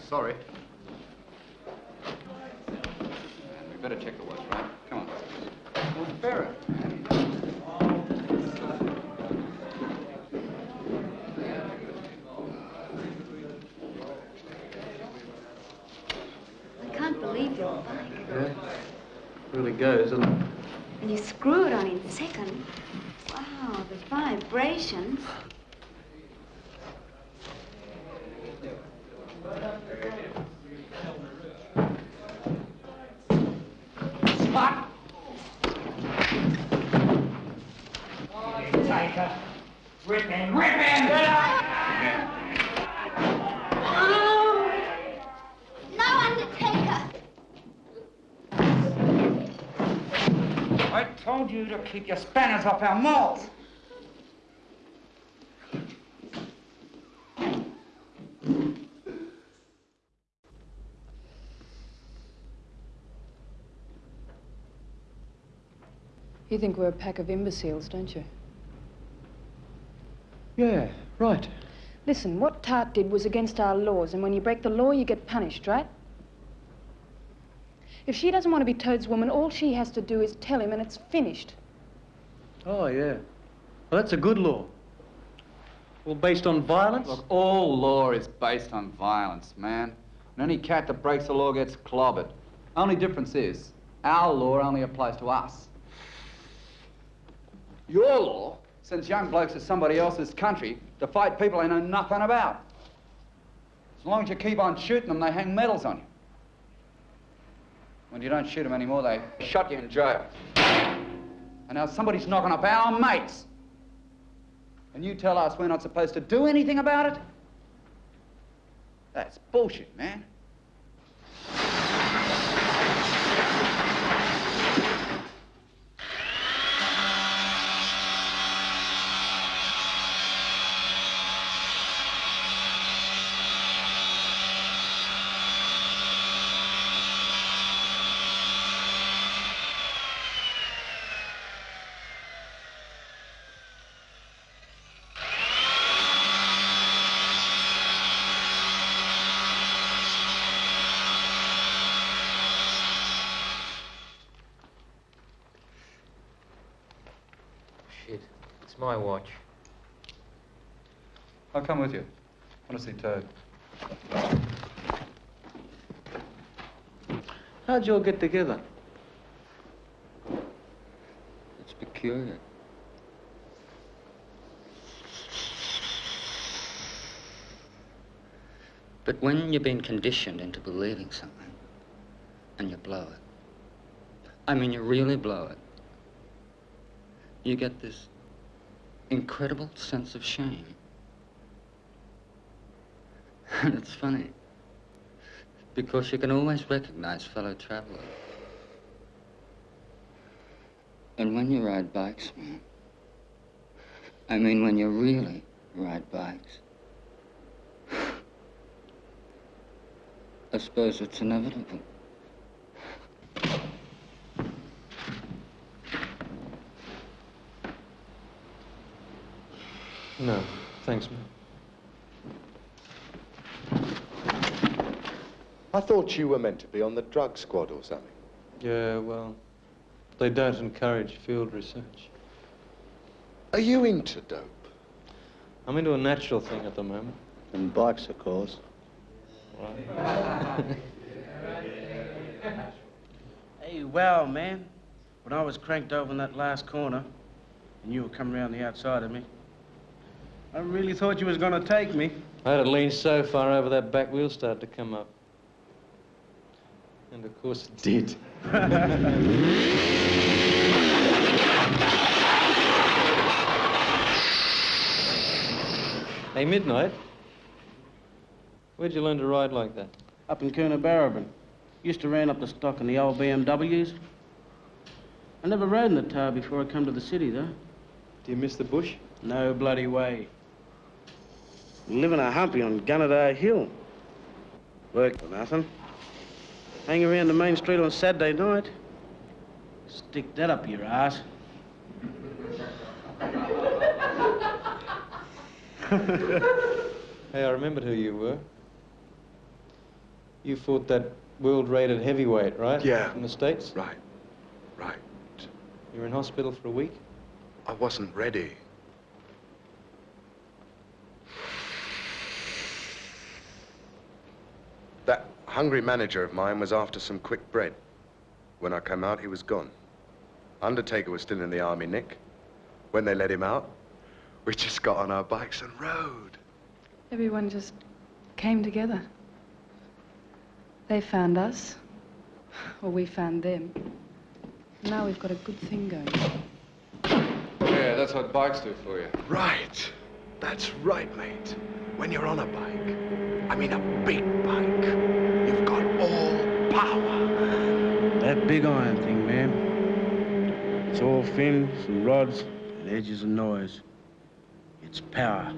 Sorry. Man, we better check the watch, right? Come on. Well, bear it. I can't believe your bike. Yeah. Really goes, doesn't it? And you screw it on in second. Wow, the vibrations. Spot! Take her. Rip him, rip him! No undertaker! I told you to keep your spanners off our malls. You think we're a pack of imbeciles, don't you? Yeah, right. Listen, what Tart did was against our laws, and when you break the law, you get punished, right? If she doesn't want to be Toad's woman, all she has to do is tell him, and it's finished. Oh, yeah. Well, that's a good law. Well, based on violence? Look, all law is based on violence, man. And any cat that breaks the law gets clobbered. Only difference is, our law only applies to us. Your law sends young blokes to somebody else's country to fight people they know nothing about. As long as you keep on shooting them, they hang medals on you. When you don't shoot them anymore, they shut you in jail. And now somebody's knocking up our mates. And you tell us we're not supposed to do anything about it? That's bullshit, man. Shit. It's my watch. I'll come with you. I want to see Toad. How'd you all get together? It's peculiar. But when you've been conditioned into believing something and you blow it, I mean, you really blow it, you get this incredible sense of shame. And it's funny, because you can always recognize fellow travelers. And when you ride bikes, man, I mean, when you really ride bikes, I suppose it's inevitable. No, thanks, man. I thought you were meant to be on the drug squad or something. Yeah, well, They don't encourage field research. Are you into dope? I'm into a natural thing at the moment. And bikes, of course. Hey, well, man, when I was cranked over in that last corner, and you were coming around the outside of me, I really thought you was gonna take me. I had it lean so far over that back wheel started to come up. And of course it did. hey, Midnight. Where'd you learn to ride like that? Up in Coonabarabran. Used to ran up the stock in the old BMWs. I never rode in the tower before I come to the city, though. Do you miss the bush? No bloody way. Living a humpy on Gunnedah Hill. Work for nothing. Hang around the main street on Saturday night. Stick that up your ass. Hey, I remembered who you were. You fought that world-rated heavyweight, right? Yeah. From the States? Right. Right. You were in hospital for a week? I wasn't ready. That hungry manager of mine was after some quick bread. When I came out, he was gone. Undertaker was still in the army, Nick. When they let him out, we just got on our bikes and rode. Everyone just came together. They found us, or we found them. Now we've got a good thing going. Yeah, that's what bikes do for you. Right. That's right, mate. When you're on a bike, I mean a big bike, you've got all power. That big iron thing, man. It's all fins and rods and edges and noise. It's power.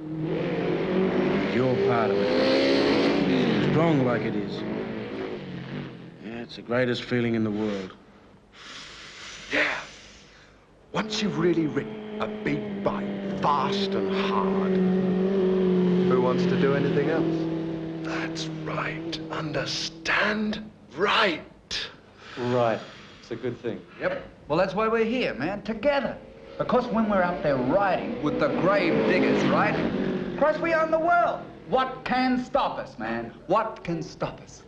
You're part of it. Strong like it is. Yeah, it's the greatest feeling in the world. Yeah. Once you've really ridden a big bike, fast and hard, who wants to do anything else? That's right. Understand? Right. Right. It's a good thing. Yep. Well, that's why we're here, man, together. Because when we're out there riding with the grave diggers, right? Christ, we own the world. What can stop us, man? What can stop us?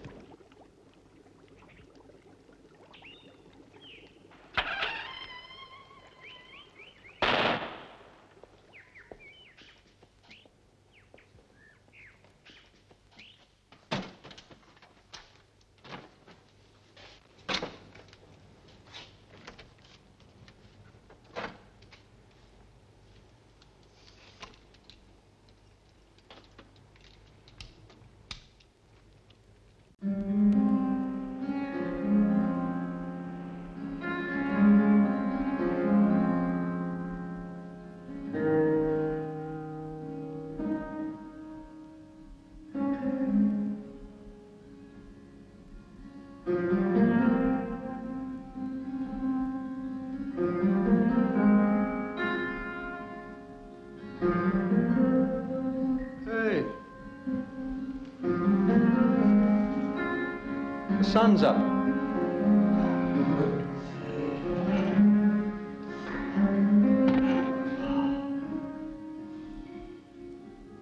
The sun's up.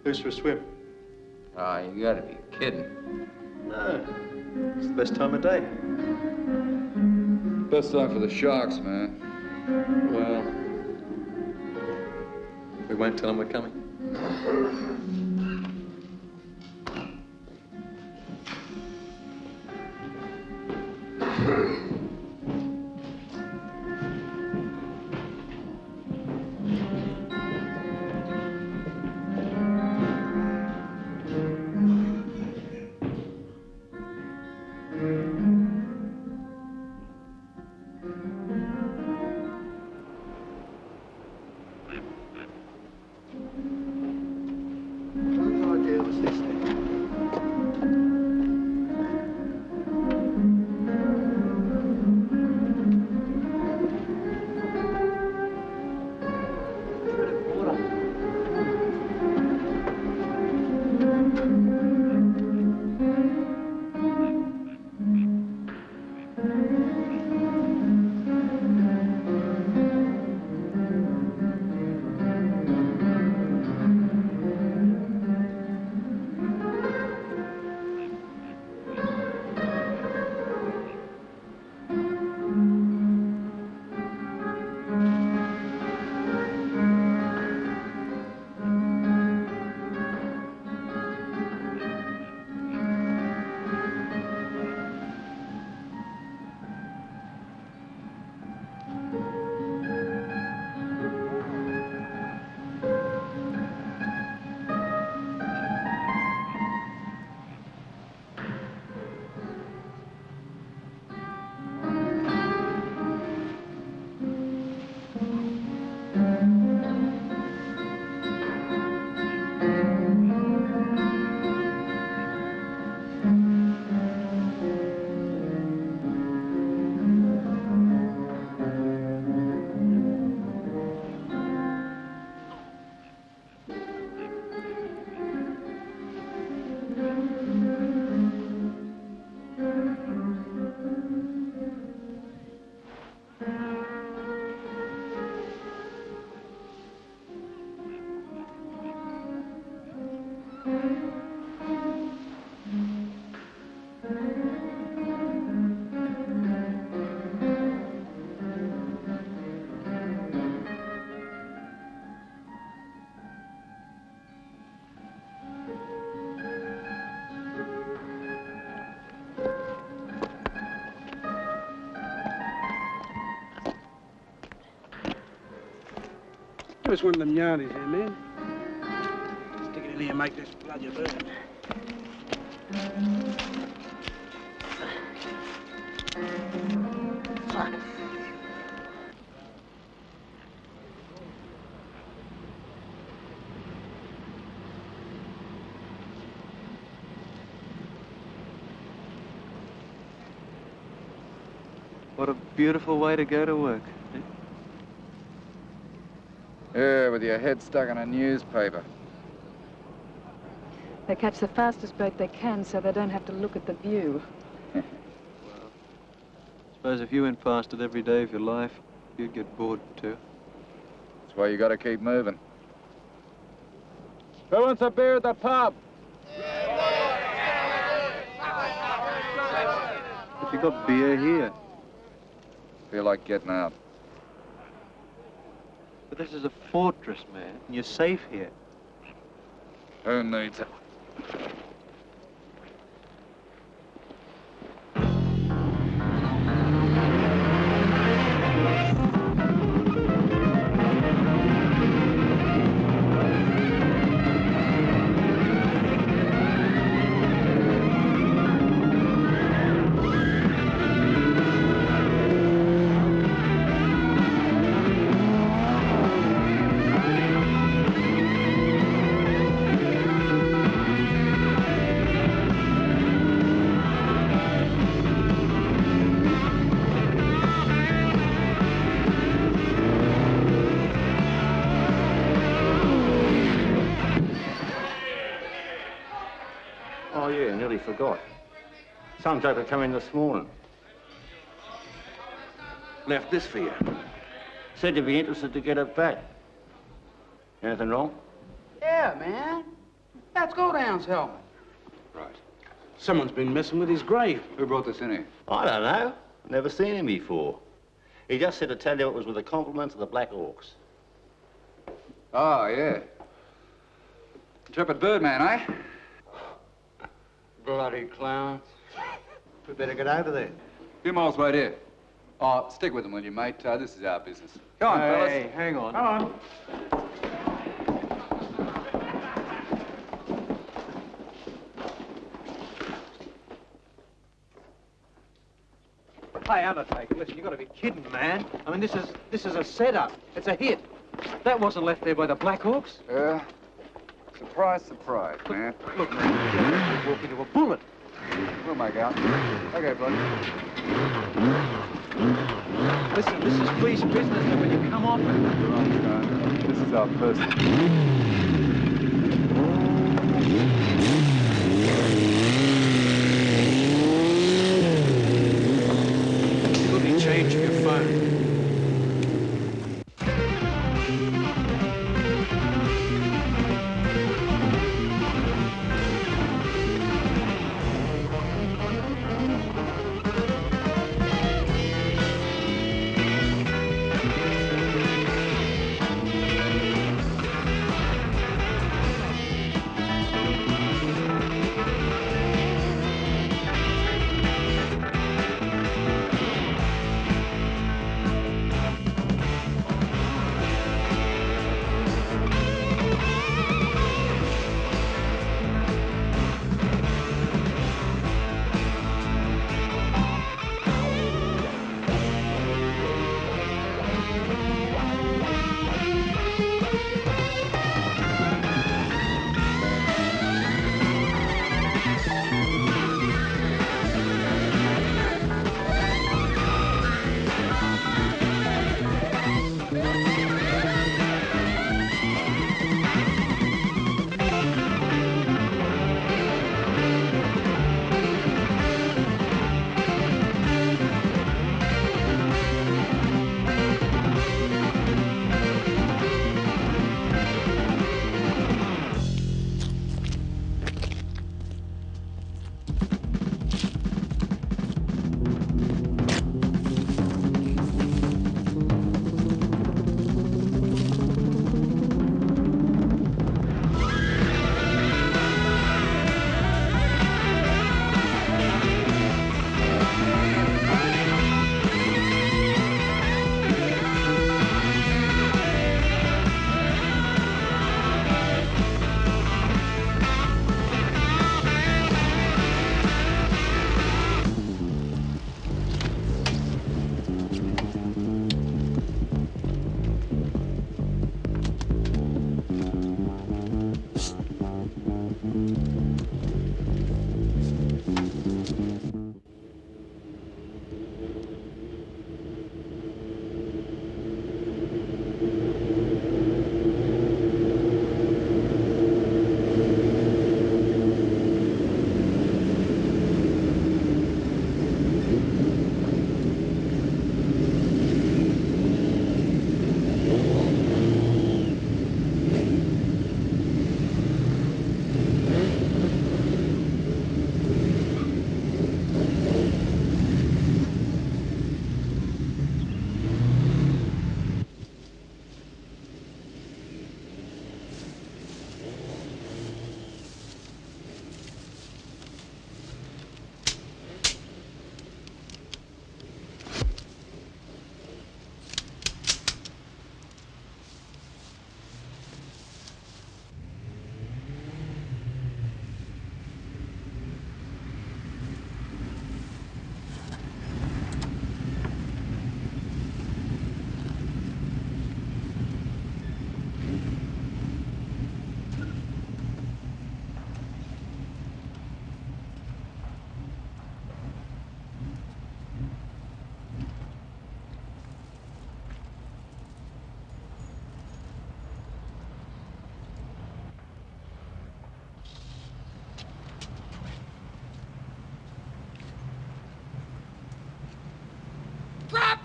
Who's for a swim? Ah, you gotta be kidding. No. It's the best time of day. Best time for the sharks, man. Well, we won't tell them we're coming. Give us one of them here, man. Stick it in here and make this bloody burn. What a beautiful way to go to work. Yeah, with your head stuck in a newspaper. They catch the fastest boat they can so they don't have to look at the view. Well, suppose if you went past it every day of your life, you'd get bored too. That's why you gotta keep moving. Who wants a beer at the pub? But you got beer here. Feel like getting out. But this is a fortress, man. and You're safe here. Oh, Who needs it? Some joker come in this morning. Left this for you. Said you'd be interested to get it back. Anything wrong? Yeah, man. That's Godown's helmet. Right. Someone's been messing with his grave. Who brought this in here? I don't know. Never seen him before. He just said to tell you it was with the compliments of the Black Hawks. Oh, yeah. Intrepid Birdman, eh? Bloody clown. We better get over there. Few miles right here. Oh, stick with them, will you, mate? Uh, this is our business. Come on, fellas. Hey, hang on. Come on. Hey, Undertaker, listen, you've gotta be kidding, man. I mean, this is this is a setup. It's a hit. That wasn't left there by the Blackhawks. Yeah. Surprise, surprise, man. Look, man, you walk into a bullet. We'll make out. Okay, buddy. Listen, this is police business, and when you come off it... This is our first.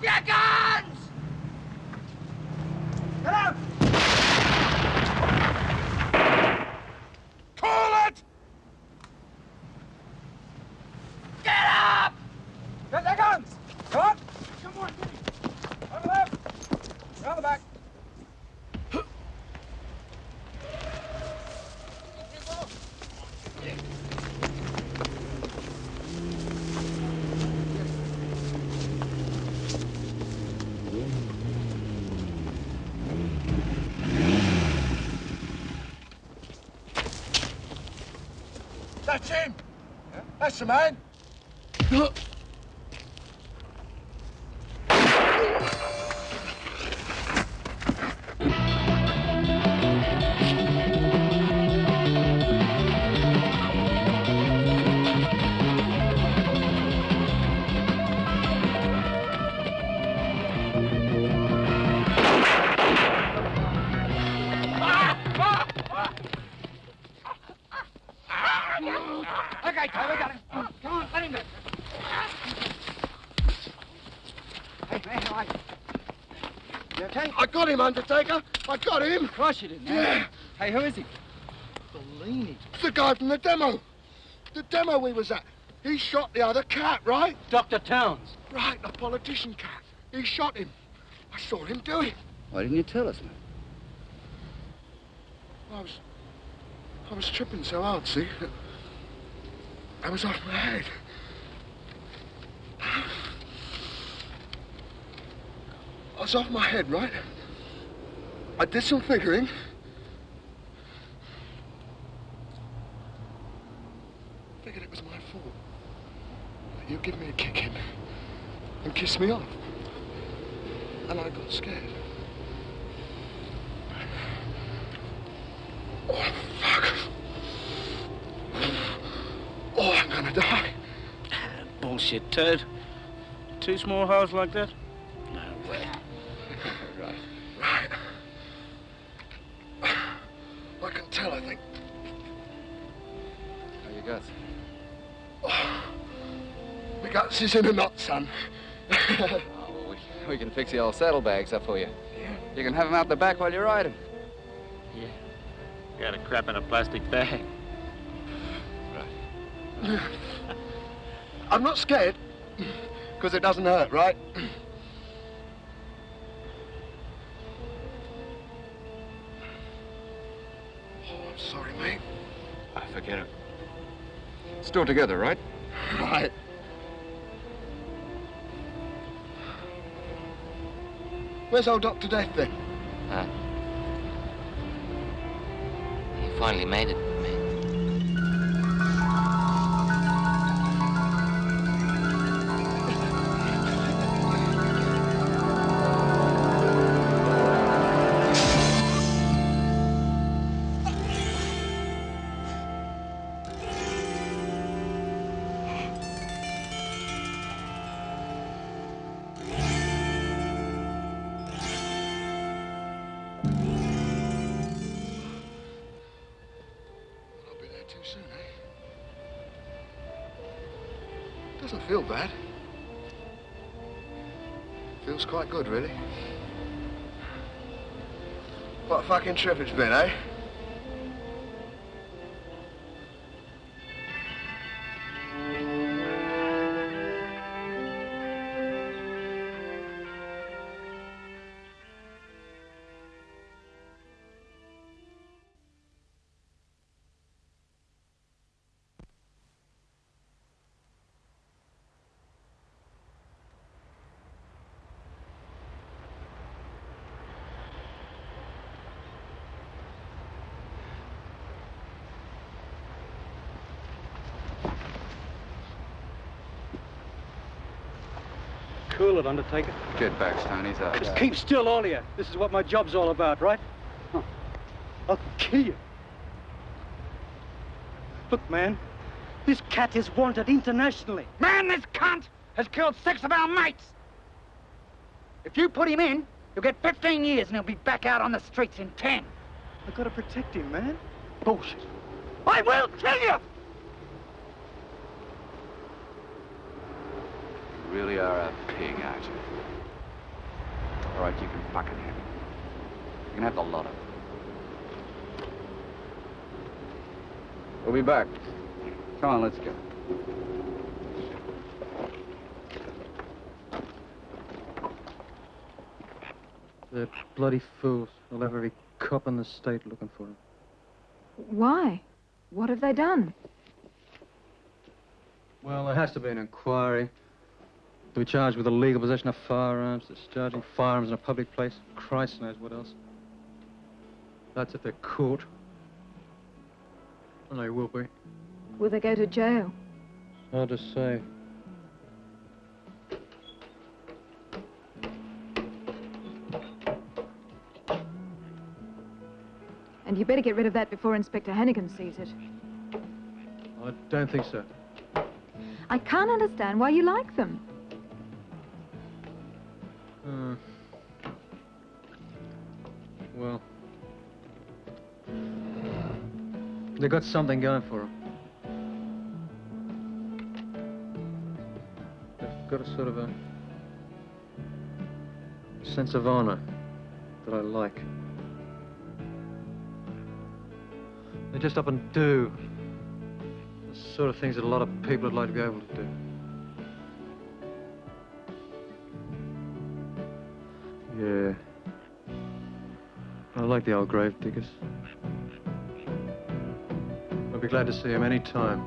Your guns! Get up! Call it! Get up! Get their guns! Come on! Come on, Over there! Around the back. That's him! The man! Hey, man, how are you? You okay? I got him, Undertaker! I got him! Of course you did, man. Yeah! Hey, who is he? Bellini. It's the guy from the demo. The demo we was at. He shot the other cat, right? Dr. Towns. Right, the politician cat. He shot him. I saw him do it. Why didn't you tell us, man? I was... I was tripping so hard, see? I was off my head. I was off my head, right? I did some figuring. Figured it was my fault. You give me a kick in and kiss me off. And I got scared. Oh, fuck. Oh, I'm gonna die. Bullshit, Ted. Two small holes like that? I can tell, I think. How you guts? My guts is in a knot, son. Oh, we, we can fix the old saddlebags up for you. Yeah. You can have them out the back while you're riding. Yeah. Got a crap in a plastic bag. Right. I'm not scared, because it doesn't hurt, right? Forget it. Still together, right? Right. Where's old Dr. Death, then? Huh? he finally made it, good, really. What a fucking trip it's been, eh? Cool it, Undertaker. Get back, Stoney's up. Just keep still, all of you. This is what my job's all about, right? Huh. I'll kill you. Look, man, this cat is wanted internationally. Man, this cunt has killed six of our mates. If you put him in, you'll get 15 years and he'll be back out on the streets in 10. I've got to protect him, man. Bullshit. I will kill you! Really are a pig, aren't you? All right, you can fucking have it. You can have the lot of it. We'll be back. Come on, let's go. They're bloody fools. They'll have every cop in the state looking for him. Why? What have they done? Well, there has to be an inquiry. To be charged with the illegal possession of firearms, discharging firearms in a public place. Christ knows what else. That's if they're caught. And they will be. Will they go to jail? Hard to say. And you better get rid of that before Inspector Hannigan sees it. I don't think so. I can't understand why you like them. Uh, well, they got something going for them. They've got a sort of a sense of honor that I like. They just up and do the sort of things that a lot of people would like to be able to do. Like the old grave diggers. I'll be glad to see him any time.